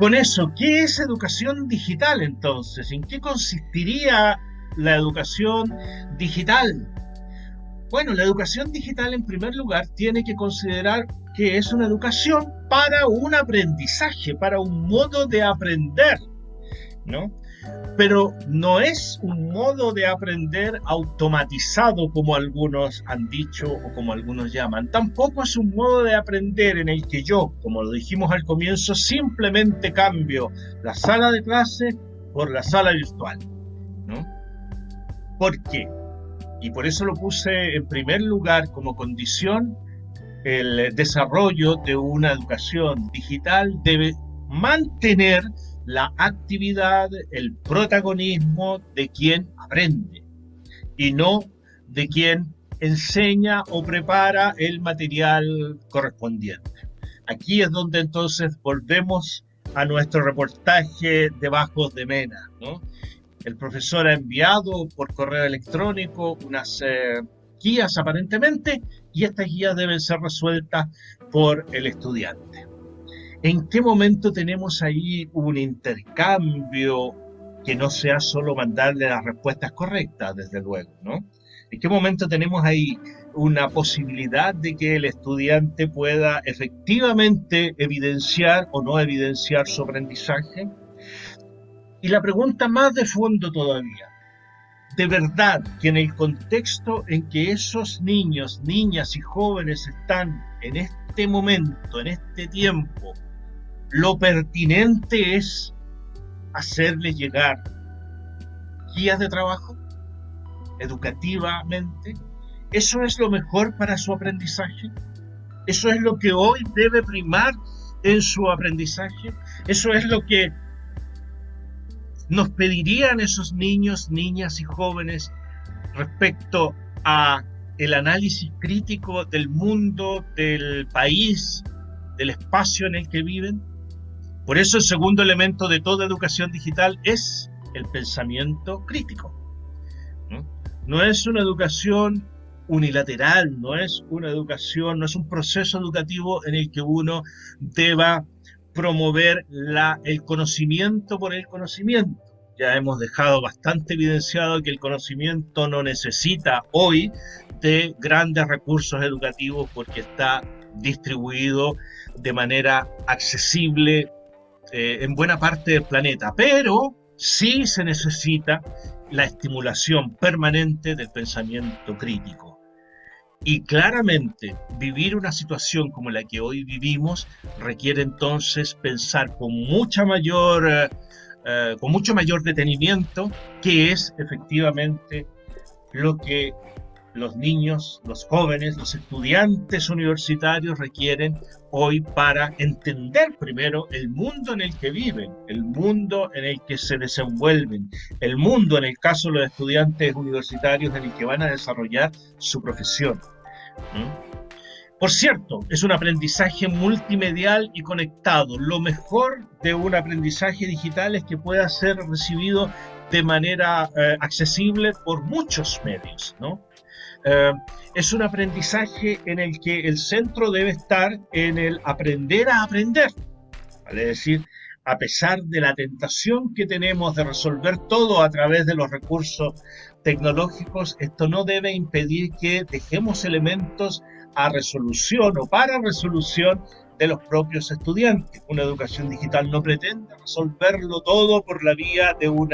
Con eso, ¿qué es educación digital entonces? ¿En qué consistiría la educación digital? Bueno, la educación digital en primer lugar tiene que considerar que es una educación para un aprendizaje, para un modo de aprender. ¿no? Pero no es un modo de aprender automatizado como algunos han dicho o como algunos llaman. Tampoco es un modo de aprender en el que yo, como lo dijimos al comienzo, simplemente cambio la sala de clase por la sala virtual. ¿no? ¿Por qué? Y por eso lo puse en primer lugar como condición el desarrollo de una educación digital debe mantener la actividad, el protagonismo de quien aprende y no de quien enseña o prepara el material correspondiente. Aquí es donde entonces volvemos a nuestro reportaje de Bajos de Mena. El profesor ha enviado por correo electrónico unas eh, guías aparentemente y estas guías deben ser resueltas por el estudiante. ¿En qué momento tenemos ahí un intercambio que no sea solo mandarle las respuestas correctas, desde luego, ¿no? ¿En qué momento tenemos ahí una posibilidad de que el estudiante pueda efectivamente evidenciar o no evidenciar su aprendizaje? Y la pregunta más de fondo todavía, de verdad que en el contexto en que esos niños, niñas y jóvenes están en este momento, en este tiempo, lo pertinente es hacerles llegar guías de trabajo educativamente. ¿Eso es lo mejor para su aprendizaje? ¿Eso es lo que hoy debe primar en su aprendizaje? ¿Eso es lo que nos pedirían esos niños, niñas y jóvenes respecto a el análisis crítico del mundo, del país, del espacio en el que viven? Por eso el segundo elemento de toda educación digital es el pensamiento crítico. ¿no? es una educación unilateral, no es una educación, no es un proceso educativo en el que uno deba promover el conocimiento por el conocimiento. Ya hemos dejado bastante evidenciado que el conocimiento no necesita hoy de grandes recursos educativos porque está distribuido de manera accesible eh, en buena parte del planeta, pero sí se necesita la estimulación permanente del pensamiento crítico. Y claramente vivir una situación como la que hoy vivimos requiere entonces pensar con mucha mayor, eh, eh, con mucho mayor detenimiento qué es efectivamente lo que los niños, los jóvenes, los estudiantes universitarios requieren hoy para entender primero el mundo en el que viven, el mundo en el que se desenvuelven, el mundo en el caso de los estudiantes universitarios en el que van a desarrollar su profesión. Por cierto, es un aprendizaje multimedial y conectado. Lo mejor de un aprendizaje digital es que pueda ser recibido de manera eh, accesible por muchos medios, ¿no? Eh, es un aprendizaje en el que el centro debe estar en el aprender a aprender. Es decir, a pesar de la tentación que tenemos de resolver todo a través de los recursos tecnológicos, esto no debe impedir que dejemos elementos a resolución o para resolución de los propios estudiantes. Una educación digital no pretende resolverlo todo por la vía de un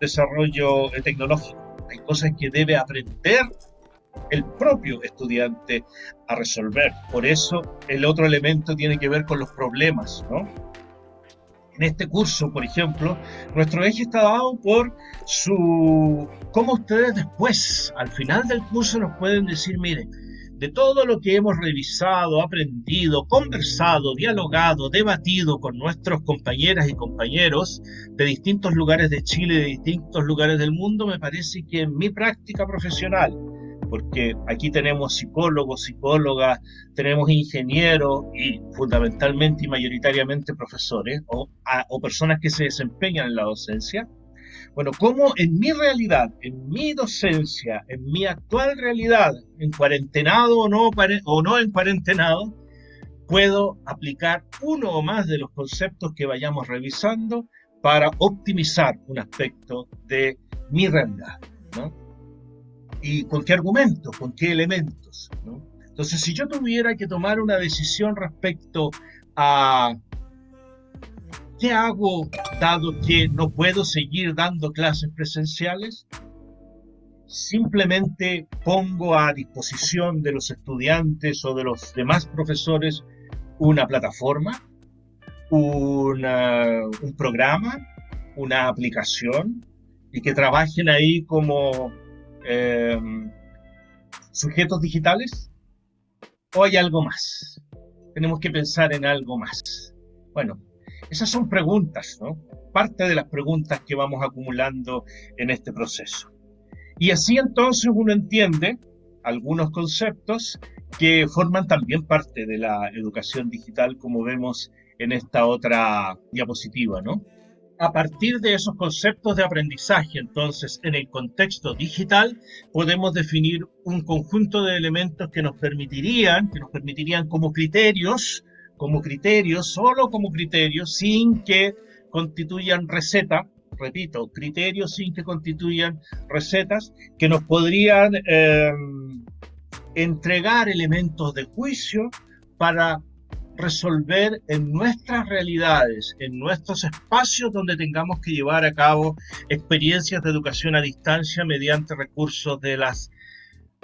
desarrollo tecnológico hay cosas que debe aprender el propio estudiante a resolver. Por eso el otro elemento tiene que ver con los problemas, ¿no? En este curso, por ejemplo, nuestro eje está dado por su... cómo ustedes después, al final del curso, nos pueden decir, miren, de todo lo que hemos revisado, aprendido, conversado, dialogado, debatido con nuestros compañeras y compañeros de distintos lugares de Chile, de distintos lugares del mundo, me parece que en mi práctica profesional, porque aquí tenemos psicólogos, psicólogas, tenemos ingenieros y fundamentalmente y mayoritariamente profesores o, o personas que se desempeñan en la docencia, bueno, ¿cómo en mi realidad, en mi docencia, en mi actual realidad, en cuarentenado o no, o no en cuarentenado, puedo aplicar uno o más de los conceptos que vayamos revisando para optimizar un aspecto de mi realidad? ¿no? ¿Y con qué argumentos? ¿Con qué elementos? ¿no? Entonces, si yo tuviera que tomar una decisión respecto a qué hago dado que no puedo seguir dando clases presenciales, simplemente pongo a disposición de los estudiantes o de los demás profesores una plataforma, un programa, una aplicación y que trabajen ahí como eh, sujetos digitales o hay algo más. Tenemos que pensar en algo más. Bueno, esas son preguntas, ¿no? Parte de las preguntas que vamos acumulando en este proceso. Y así entonces uno entiende algunos conceptos que forman también parte de la educación digital, como vemos en esta otra diapositiva, ¿no? A partir de esos conceptos de aprendizaje, entonces, en el contexto digital, podemos definir un conjunto de elementos que nos permitirían, que nos permitirían como criterios, como criterios, solo como criterios, sin que constituyan receta, repito, criterios sin que constituyan recetas, que nos podrían eh, entregar elementos de juicio para resolver en nuestras realidades, en nuestros espacios donde tengamos que llevar a cabo experiencias de educación a distancia mediante recursos de las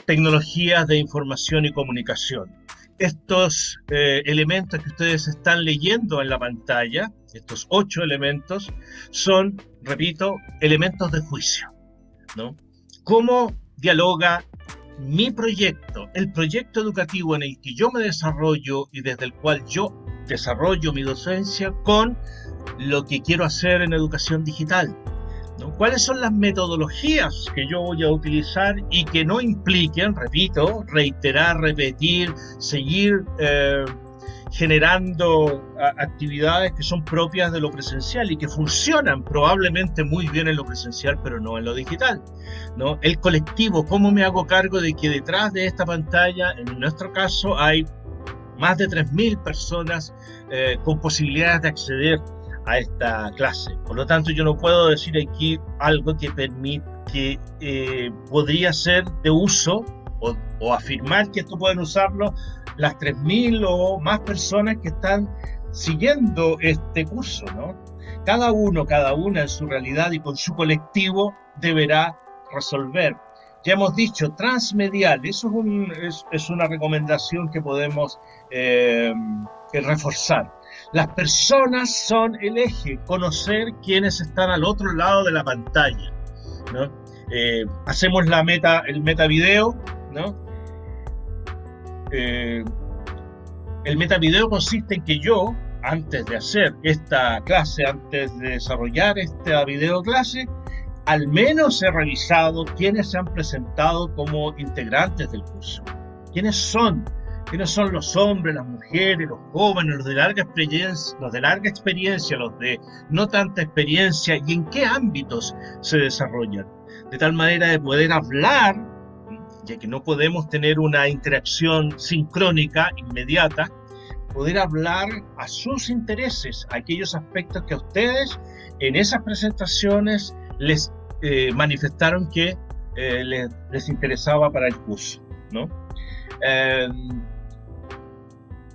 tecnologías de información y comunicación. Estos eh, elementos que ustedes están leyendo en la pantalla, estos ocho elementos, son, repito, elementos de juicio. ¿no? ¿Cómo dialoga mi proyecto, el proyecto educativo en el que yo me desarrollo y desde el cual yo desarrollo mi docencia con lo que quiero hacer en educación digital. ¿Cuáles son las metodologías que yo voy a utilizar y que no impliquen, repito, reiterar, repetir, seguir eh, generando actividades que son propias de lo presencial y que funcionan probablemente muy bien en lo presencial, pero no en lo digital. ¿no? El colectivo, ¿cómo me hago cargo de que detrás de esta pantalla, en nuestro caso, hay más de 3.000 personas eh, con posibilidades de acceder a esta clase? Por lo tanto, yo no puedo decir aquí algo que permite que eh, podría ser de uso o, o afirmar que esto pueden usarlo las 3.000 o más personas que están siguiendo este curso, ¿no? Cada uno, cada una en su realidad y con su colectivo deberá resolver. Ya hemos dicho, transmedial, eso es, una recomendación que podemos eh, reforzar. Las personas son el eje, conocer quiénes están al otro lado de la pantalla. Eh, hacemos la meta, el meta video, ¿no? Eh, el metavideo consiste en que yo, antes de hacer esta clase, antes de desarrollar esta video clase, al menos he revisado quiénes se han presentado como integrantes del curso. ¿Quiénes son? ¿Quiénes son los hombres, las mujeres, los jóvenes, los de larga experiencia, los de no tanta experiencia y en qué ámbitos se desarrollan? De tal manera de poder hablar ya que no podemos tener una interacción sincrónica inmediata, poder hablar a sus intereses, a aquellos aspectos que a ustedes en esas presentaciones les eh, manifestaron que eh, les, interesaba para el curso. ¿no? Em,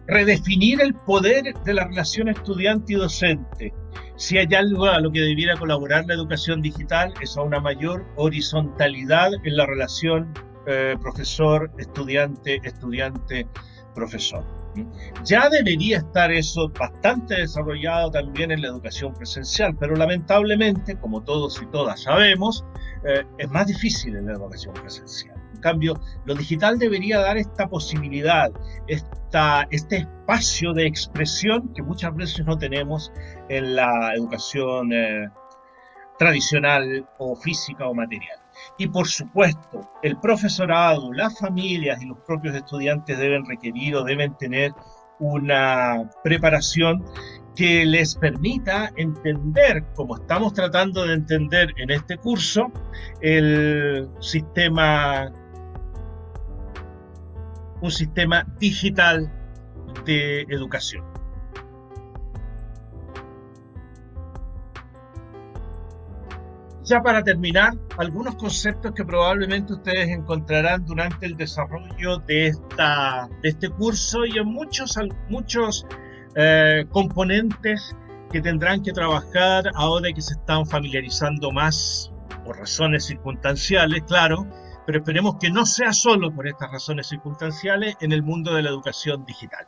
redefinir el poder de la relación estudiante y docente. Si hay algo a lo que debiera colaborar la educación digital es a una mayor horizontalidad en la relación eh, profesor, estudiante, estudiante, profesor. Ya debería estar eso bastante desarrollado también en la educación presencial, pero lamentablemente, como todos y todas sabemos, eh, es más difícil en la educación presencial. Cambio, lo digital debería dar esta posibilidad, esta, este espacio de expresión que muchas veces no tenemos en la educación eh, tradicional o física o material. Y por supuesto, el profesorado, las familias y los propios estudiantes deben requerir o deben tener una preparación que les permita entender, como estamos tratando de entender en este curso, el sistema, un sistema digital de educación. Ya para terminar, algunos conceptos que probablemente ustedes encontrarán durante el desarrollo de, esta, de este curso y en muchos, muchos eh, componentes que tendrán que trabajar ahora que se están familiarizando más por razones circunstanciales, claro, pero esperemos que no sea solo por estas razones circunstanciales en el mundo de la educación digital.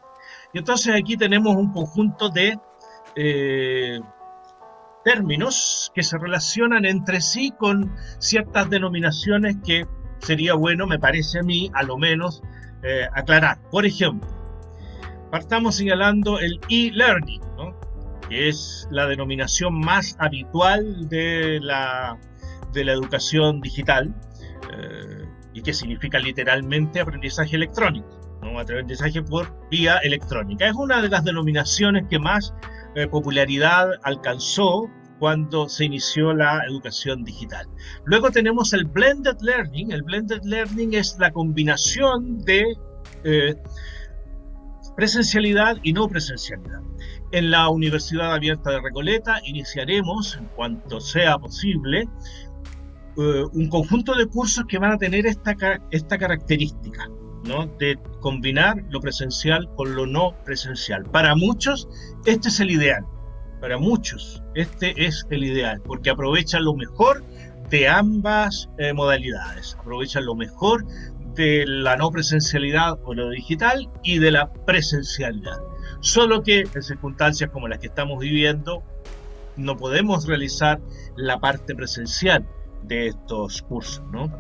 Y entonces aquí tenemos un conjunto de eh, términos que se relacionan entre sí con ciertas denominaciones que sería bueno, me parece a mí, a lo menos, eh, aclarar. Por ejemplo, partamos señalando el e-learning, que es la denominación más habitual de la, de la educación digital eh, y que significa literalmente aprendizaje electrónico, ¿no? aprendizaje por vía electrónica. Es una de las denominaciones que más eh, popularidad alcanzó cuando se inició la educación digital. Luego tenemos el blended learning. El blended learning es la combinación de eh, presencialidad y no presencialidad. En la Universidad Abierta de Recoleta iniciaremos, en cuanto sea posible, eh, un conjunto de cursos que van a tener esta, esta característica, ¿no? de combinar lo presencial con lo no presencial. Para muchos, este es el ideal. Para muchos, este es el ideal, porque aprovechan lo mejor de ambas eh, modalidades. Aprovechan lo mejor de la no presencialidad o lo digital y de la presencialidad. Solo que en circunstancias como las que estamos viviendo, no podemos realizar la parte presencial de estos cursos. ¿no?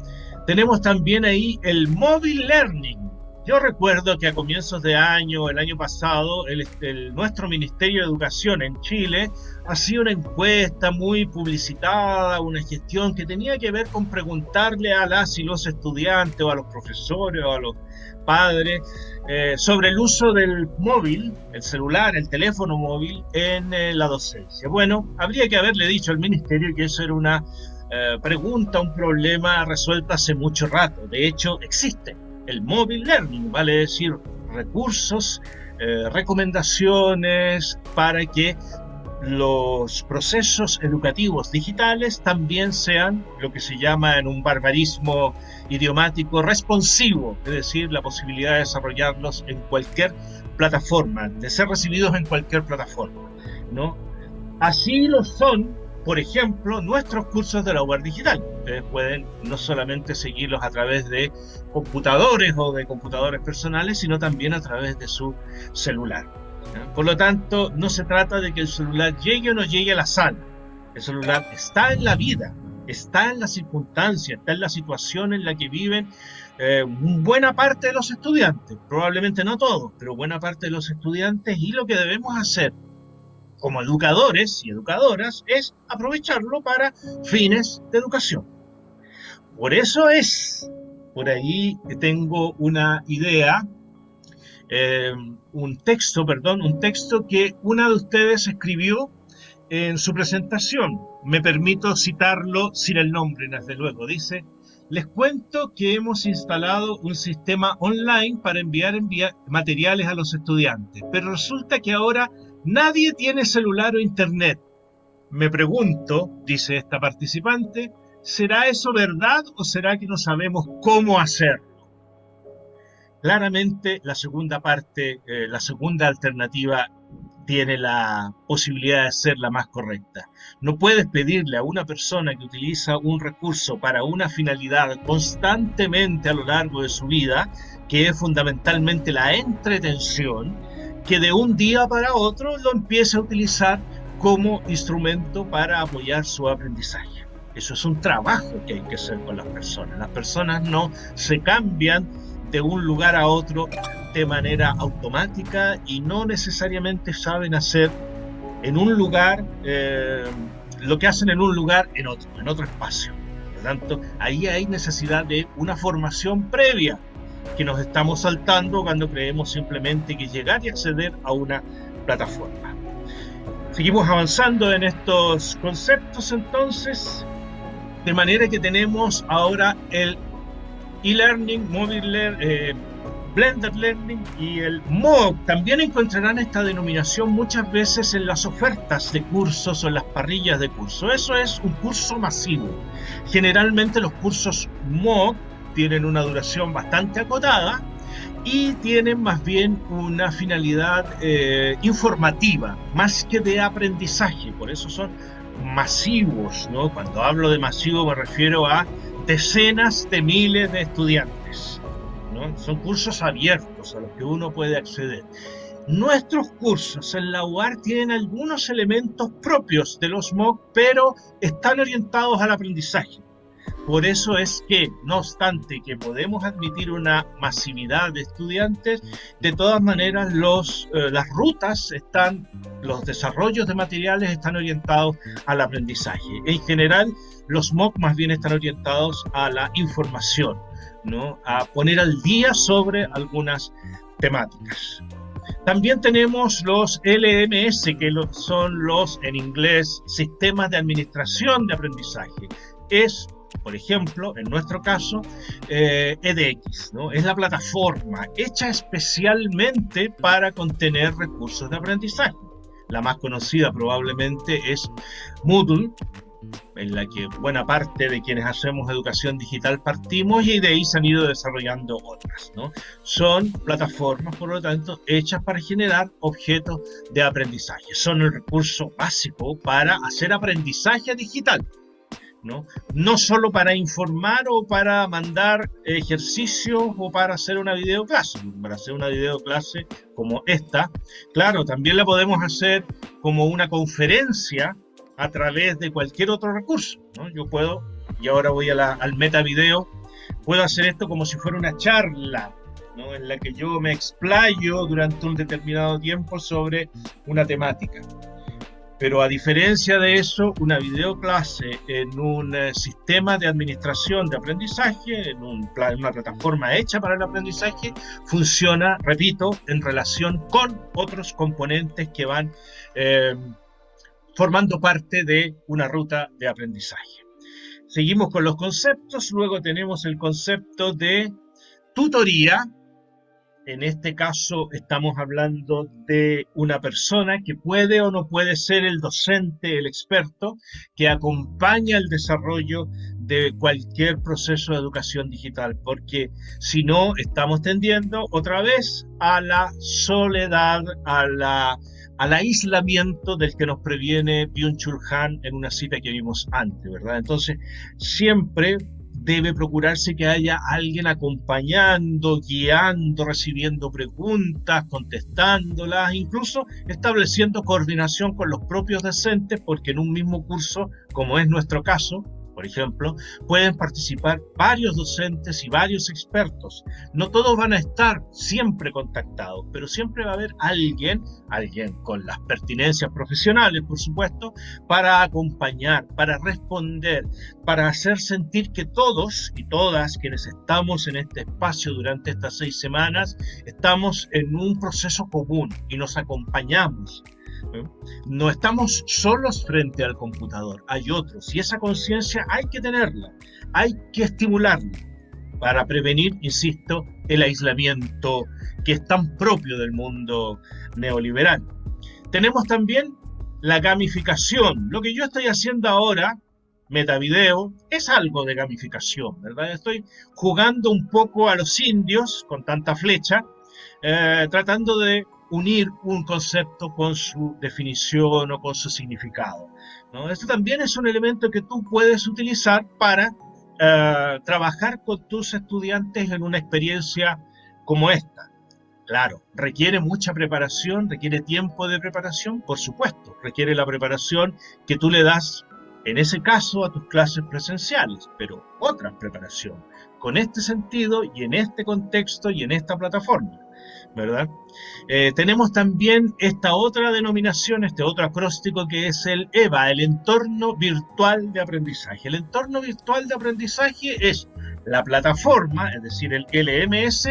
Tenemos también ahí el mobile learning. Yo recuerdo que a comienzos de año, el año pasado, el, nuestro Ministerio de Educación en Chile hacía una encuesta muy publicitada, una gestión que tenía que ver con preguntarle a las y los estudiantes o a los profesores o a los padres eh, sobre el uso del móvil, el celular, el teléfono móvil en eh, la docencia. Bueno, habría que haberle dicho al ministerio que eso era una eh, pregunta, un problema resuelto hace mucho rato. De hecho, existe el mobile learning, vale decir, recursos, eh, recomendaciones para que los procesos educativos digitales también sean lo que se llama en un barbarismo idiomático responsivo, es decir, la posibilidad de desarrollarlos en cualquier plataforma, de ser recibidos en cualquier plataforma, ¿no? Así lo son por ejemplo, nuestros cursos de la UAR digital. Ustedes pueden no solamente seguirlos a través de computadores o de computadores personales, sino también a través de su celular. Por lo tanto, no se trata de que el celular llegue o no llegue a la sala. El celular está en la vida, está en la circunstancia, está en la situación en la que viven eh, buena parte de los estudiantes. Probablemente no todos, pero buena parte de los estudiantes y lo que debemos hacer como educadores y educadoras es aprovecharlo para fines de educación. Por eso es, por ahí tengo una idea, eh, un texto, perdón, un texto que una de ustedes escribió en su presentación. Me permito citarlo sin el nombre, desde luego. Dice, les cuento que hemos instalado un sistema online para enviar materiales a los estudiantes, pero resulta que ahora Nadie tiene celular o internet. Me pregunto, dice esta participante, ¿será eso verdad o será que no sabemos cómo hacerlo? Claramente la segunda parte, eh, la segunda alternativa tiene la posibilidad de ser la más correcta. No puedes pedirle a una persona que utiliza un recurso para una finalidad constantemente a lo largo de su vida, que es fundamentalmente la entretención, que de un día para otro lo empiece a utilizar como instrumento para apoyar su aprendizaje. Eso es un trabajo que hay que hacer con las personas. Las personas no se cambian de un lugar a otro de manera automática y no necesariamente saben hacer en un lugar eh, lo que hacen en un lugar en otro, en otro espacio. Por lo tanto, ahí hay necesidad de una formación previa que nos estamos saltando cuando creemos simplemente que llegar y acceder a una plataforma. Seguimos avanzando en estos conceptos entonces, de manera que tenemos ahora el e-learning, mobile learning, eh, blended learning y el MOOC. También encontrarán esta denominación muchas veces en las ofertas de cursos o en las parrillas de curso. Eso es un curso masivo. Generalmente los cursos MOOC tienen una duración bastante acotada y tienen más bien una finalidad eh, informativa, más que de aprendizaje, por eso son masivos, ¿no? Cuando hablo de masivo me refiero a decenas de miles de estudiantes, ¿no? Son cursos abiertos a los que uno puede acceder. Nuestros cursos en la UAR tienen algunos elementos propios de los MOOC, pero están orientados al aprendizaje. Por eso es que, no obstante que podemos admitir una masividad de estudiantes, de todas maneras los, eh, las rutas están, los desarrollos de materiales están orientados al aprendizaje. En general, los MOOC más bien están orientados a la información, ¿no? a poner al día sobre algunas temáticas. También tenemos los LMS, que son los, en inglés, sistemas de administración de aprendizaje. Es por ejemplo, en nuestro caso, EDX, eh, ¿no? es la plataforma hecha especialmente para contener recursos de aprendizaje. La más conocida probablemente es Moodle, en la que buena parte de quienes hacemos educación digital partimos y de ahí se han ido desarrollando otras. ¿no? Son plataformas, por lo tanto, hechas para generar objetos de aprendizaje. Son el recurso básico para hacer aprendizaje digital. ¿No? No solo para informar o para mandar ejercicios o para hacer una videoclase. Para hacer una videoclase como esta, claro, también la podemos hacer como una conferencia a través de cualquier otro recurso, ¿no? Yo puedo, y ahora voy a la, al meta video, puedo hacer esto como si fuera una charla, ¿no? En la que yo me explayo durante un determinado tiempo sobre una temática. Pero a diferencia de eso, una videoclase en un eh, sistema de administración de aprendizaje, en una plataforma hecha para el aprendizaje, funciona, repito, en relación con otros componentes que van eh, formando parte de una ruta de aprendizaje. Seguimos con los conceptos, luego tenemos el concepto de tutoría, en este caso estamos hablando de una persona que puede o no puede ser el docente, el experto, que acompaña el desarrollo de cualquier proceso de educación digital, porque si no estamos tendiendo otra vez a la soledad, a la al aislamiento del que nos previene Byung-Chul Han en una cita que vimos antes, ¿verdad? Entonces, siempre debe procurarse que haya alguien acompañando, guiando, recibiendo preguntas, contestándolas, incluso estableciendo coordinación con los propios docentes, porque en un mismo curso, como es nuestro caso, por ejemplo, pueden participar varios docentes y varios expertos. No todos van a estar siempre contactados, pero siempre va a haber alguien, alguien con las pertinencias profesionales, por supuesto, para acompañar, para responder, para hacer sentir que todos y todas quienes estamos en este espacio durante estas seis semanas, estamos en un proceso común y nos acompañamos no estamos solos frente al computador, hay otros y esa conciencia hay que tenerla, hay que estimularla para prevenir, insisto, el aislamiento que es tan propio del mundo neoliberal. Tenemos también la gamificación. Lo que yo estoy haciendo ahora, metavideo, es algo de gamificación, ¿verdad? Estoy jugando un poco a los indios con tanta flecha, eh, tratando de unir un concepto con su definición o con su significado. Esto también es un elemento que tú puedes utilizar para eh, trabajar con tus estudiantes en una experiencia como esta. Claro, requiere mucha preparación, requiere tiempo de preparación, por supuesto, requiere la preparación que tú le das, en ese caso, a tus clases presenciales, pero otra preparación, con este sentido y en este contexto y en esta plataforma. ¿Verdad? Eh, tenemos también esta otra denominación, este otro acróstico que es el EVA, el entorno virtual de aprendizaje. El entorno virtual de aprendizaje es la plataforma, es decir, el LMS,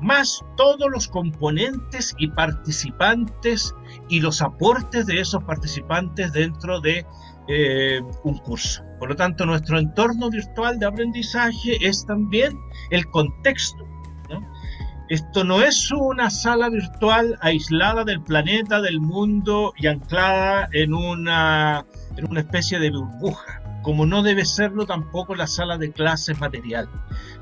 más todos los componentes y participantes y los aportes de esos participantes dentro de eh, un curso. Por lo tanto, nuestro entorno virtual de aprendizaje es también el contexto esto no es una sala virtual aislada del planeta, del mundo y anclada en una, en una especie de burbuja, como no debe serlo tampoco la sala de clases material.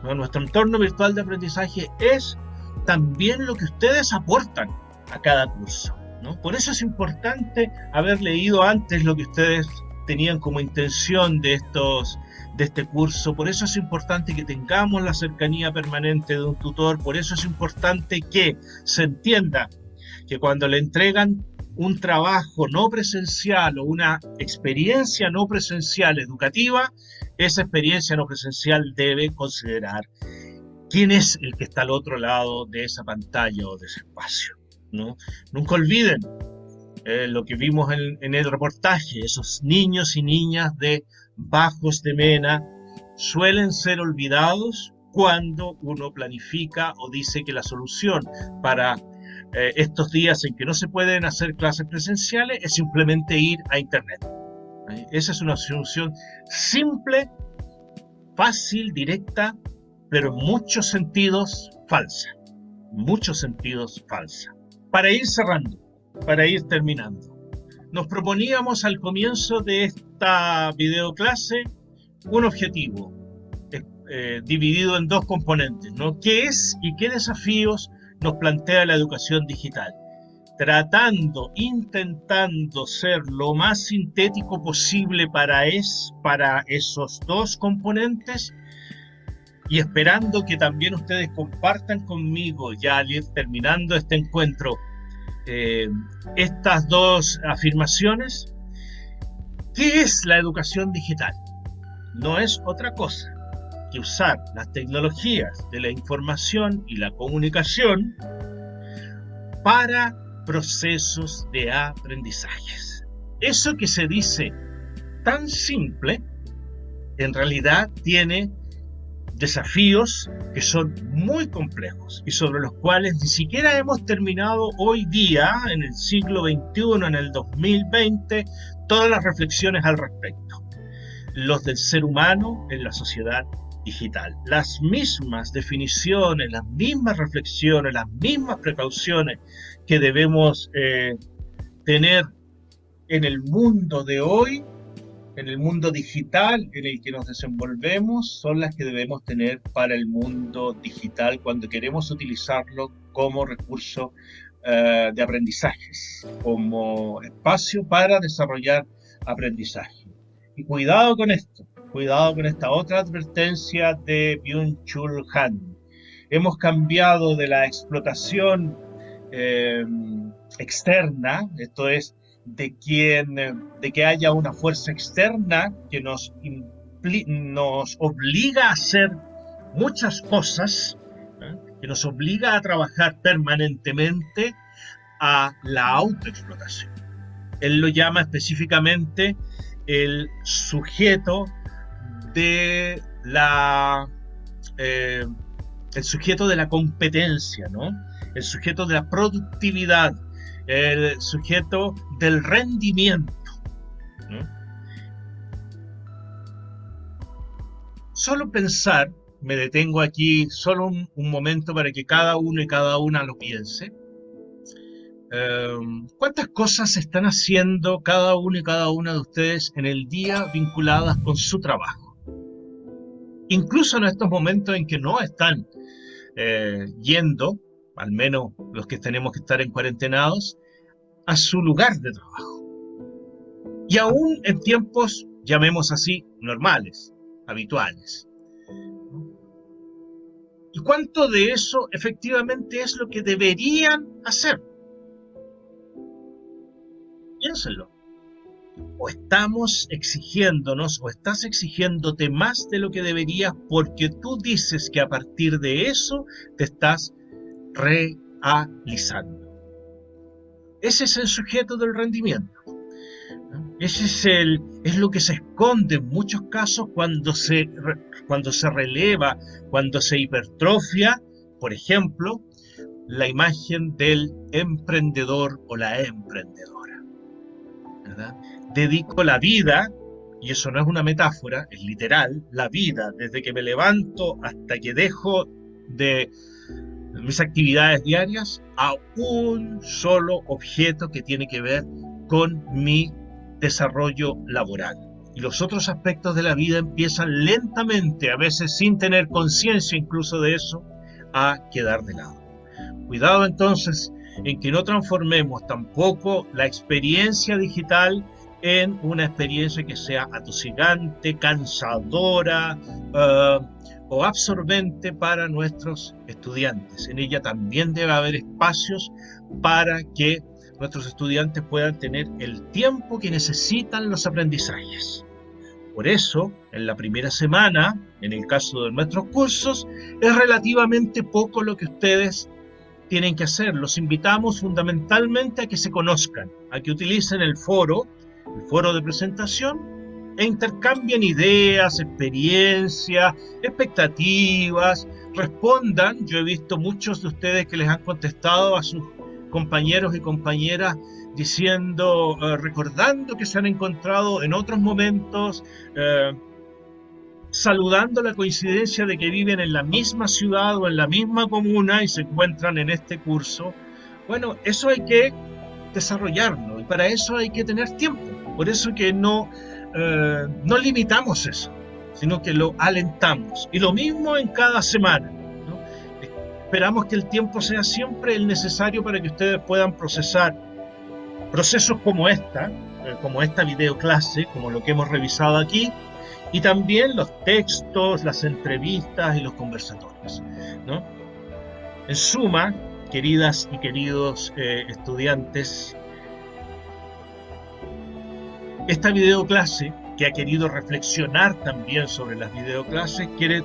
Nuestro entorno virtual de aprendizaje es también lo que ustedes aportan a cada curso. ¿no? Por eso es importante haber leído antes lo que ustedes tenían como intención de estos de este curso, por eso es importante que tengamos la cercanía permanente de un tutor, por eso es importante que se entienda que cuando le entregan un trabajo no presencial o una experiencia no presencial educativa, esa experiencia no presencial debe considerar quién es el que está al otro lado de esa pantalla o de ese espacio. ¿no? Nunca olviden eh, lo que vimos en, en, el reportaje, esos niños y niñas de Bajos de Mena suelen ser olvidados cuando uno planifica o dice que la solución para eh, estos días en que no se pueden hacer clases presenciales es simplemente ir a Internet. Esa es una solución simple, fácil, directa, pero en muchos sentidos falsa. Muchos sentidos falsa. Para ir cerrando, para ir terminando, nos proponíamos al comienzo de esta videoclase un objetivo eh, eh, dividido en dos componentes, ¿no? ¿Qué es y qué desafíos nos plantea la educación digital? Tratando, intentando ser lo más sintético posible para, es, para esos dos componentes y esperando que también ustedes compartan conmigo, ya al ir terminando este encuentro, eh, estas dos afirmaciones. ¿Qué es la educación digital? No es otra cosa que usar las tecnologías de la información y la comunicación para procesos de aprendizajes. Eso que se dice tan simple, en realidad tiene desafíos que son muy complejos y sobre los cuales ni siquiera hemos terminado hoy día, en el siglo XXI, en el 2020, todas las reflexiones al respecto. Los del ser humano en la sociedad digital. Las mismas definiciones, las mismas reflexiones, las mismas precauciones que debemos eh, tener en el mundo de hoy en el mundo digital en el que nos desenvolvemos son las que debemos tener para el mundo digital cuando queremos utilizarlo como recurso uh, de aprendizajes, como espacio para desarrollar aprendizaje. Y cuidado con esto, cuidado con esta otra advertencia de Byung-Chul Han. Hemos cambiado de la explotación eh, externa, esto es, de, quien, de que haya una fuerza externa que nos, nos obliga a hacer muchas cosas, ¿eh? que nos obliga a trabajar permanentemente a la autoexplotación. Él lo llama específicamente el sujeto de la eh, el sujeto de la competencia, ¿no? El sujeto de la productividad, el sujeto del rendimiento. Solo pensar, me detengo aquí solo un, momento para que cada uno y cada una lo piense. Em, ¿Cuántas cosas están haciendo cada uno y cada una de ustedes en el día vinculadas con su trabajo? Incluso en estos momentos en que no están eh, yendo al menos los que tenemos que estar en cuarentenados, a su lugar de trabajo. Y aún en tiempos, llamemos así, normales, habituales. ¿Y cuánto de eso efectivamente es lo que deberían hacer? Piénsenlo. O estamos exigiéndonos, o estás exigiéndote más de lo que deberías porque tú dices que a partir de eso te estás realizando. Ese es el sujeto del rendimiento. Ese es, el, es lo que se esconde en muchos casos cuando se, cuando se releva, cuando se hipertrofia, por ejemplo, la imagen del emprendedor o la emprendedora. Dedico la vida, y eso no es una metáfora, es literal, la vida, desde que me levanto hasta que dejo de mis actividades diarias a un solo objeto que tiene que ver con mi desarrollo laboral. Y los otros aspectos de la vida empiezan lentamente, a veces sin tener conciencia incluso de eso, a quedar de lado. Cuidado entonces en que no transformemos tampoco la experiencia digital en una experiencia que sea atosigante, cansadora uh, o absorbente para nuestros estudiantes. En ella también debe haber espacios para que nuestros estudiantes puedan tener el tiempo que necesitan los aprendizajes. Por eso, en la primera semana, en el caso de nuestros cursos, es relativamente poco lo que ustedes tienen que hacer. Los invitamos fundamentalmente a que se conozcan, a que utilicen el foro, el foro de presentación, e intercambien ideas, experiencias, expectativas, respondan. Yo he visto muchos de ustedes que les han contestado a sus compañeros y compañeras diciendo, eh, recordando que se han encontrado en otros momentos, eh, saludando la coincidencia de que viven en la misma ciudad o en la misma comuna y se encuentran en este curso. Bueno, eso hay que desarrollarlo y para eso hay que tener tiempo. Por eso que no, eh, no limitamos eso, sino que lo alentamos. Y lo mismo en cada semana. Esperamos que el tiempo sea siempre el necesario para que ustedes puedan procesar procesos como esta, eh, como esta videoclase, como lo que hemos revisado aquí, y también los textos, las entrevistas y los conversatorios. En suma, queridas y queridos eh, estudiantes, esta videoclase que ha querido reflexionar también sobre las videoclases quiere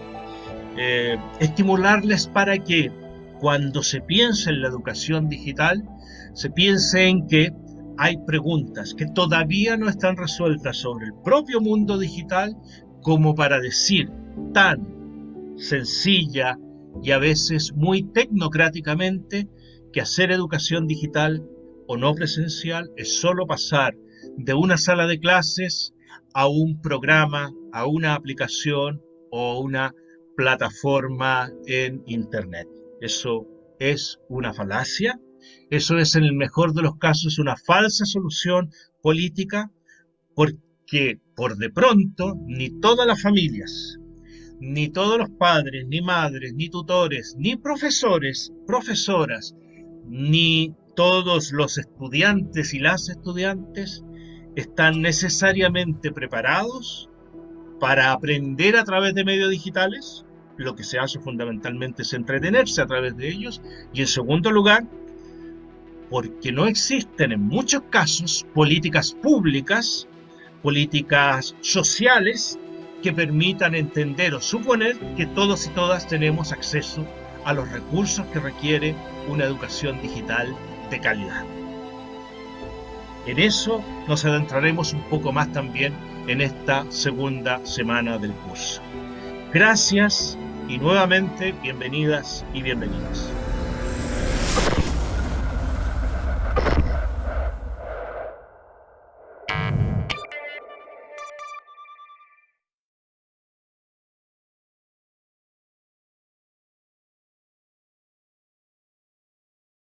eh, estimularles para que cuando se piense en la educación digital, se piense en que hay preguntas que todavía no están resueltas sobre el propio mundo digital como para decir tan sencilla y a veces muy tecnocráticamente que hacer educación digital o no presencial es solo pasar de una sala de clases a un programa, a una aplicación o una plataforma en Internet. Eso es una falacia, eso es en el mejor de los casos una falsa solución política porque por de pronto ni todas las familias, ni todos los padres, ni madres, ni tutores, ni profesores, profesoras, ni todos los estudiantes y las estudiantes están necesariamente preparados para aprender a través de medios digitales lo que se hace fundamentalmente es entretenerse a través de ellos. Y en segundo lugar, porque no existen en muchos casos políticas públicas, políticas sociales que permitan entender o suponer que todos y todas tenemos acceso a los recursos que requiere una educación digital de calidad. En eso nos adentraremos un poco más también en esta segunda semana del curso. Gracias y nuevamente bienvenidas y bienvenidos.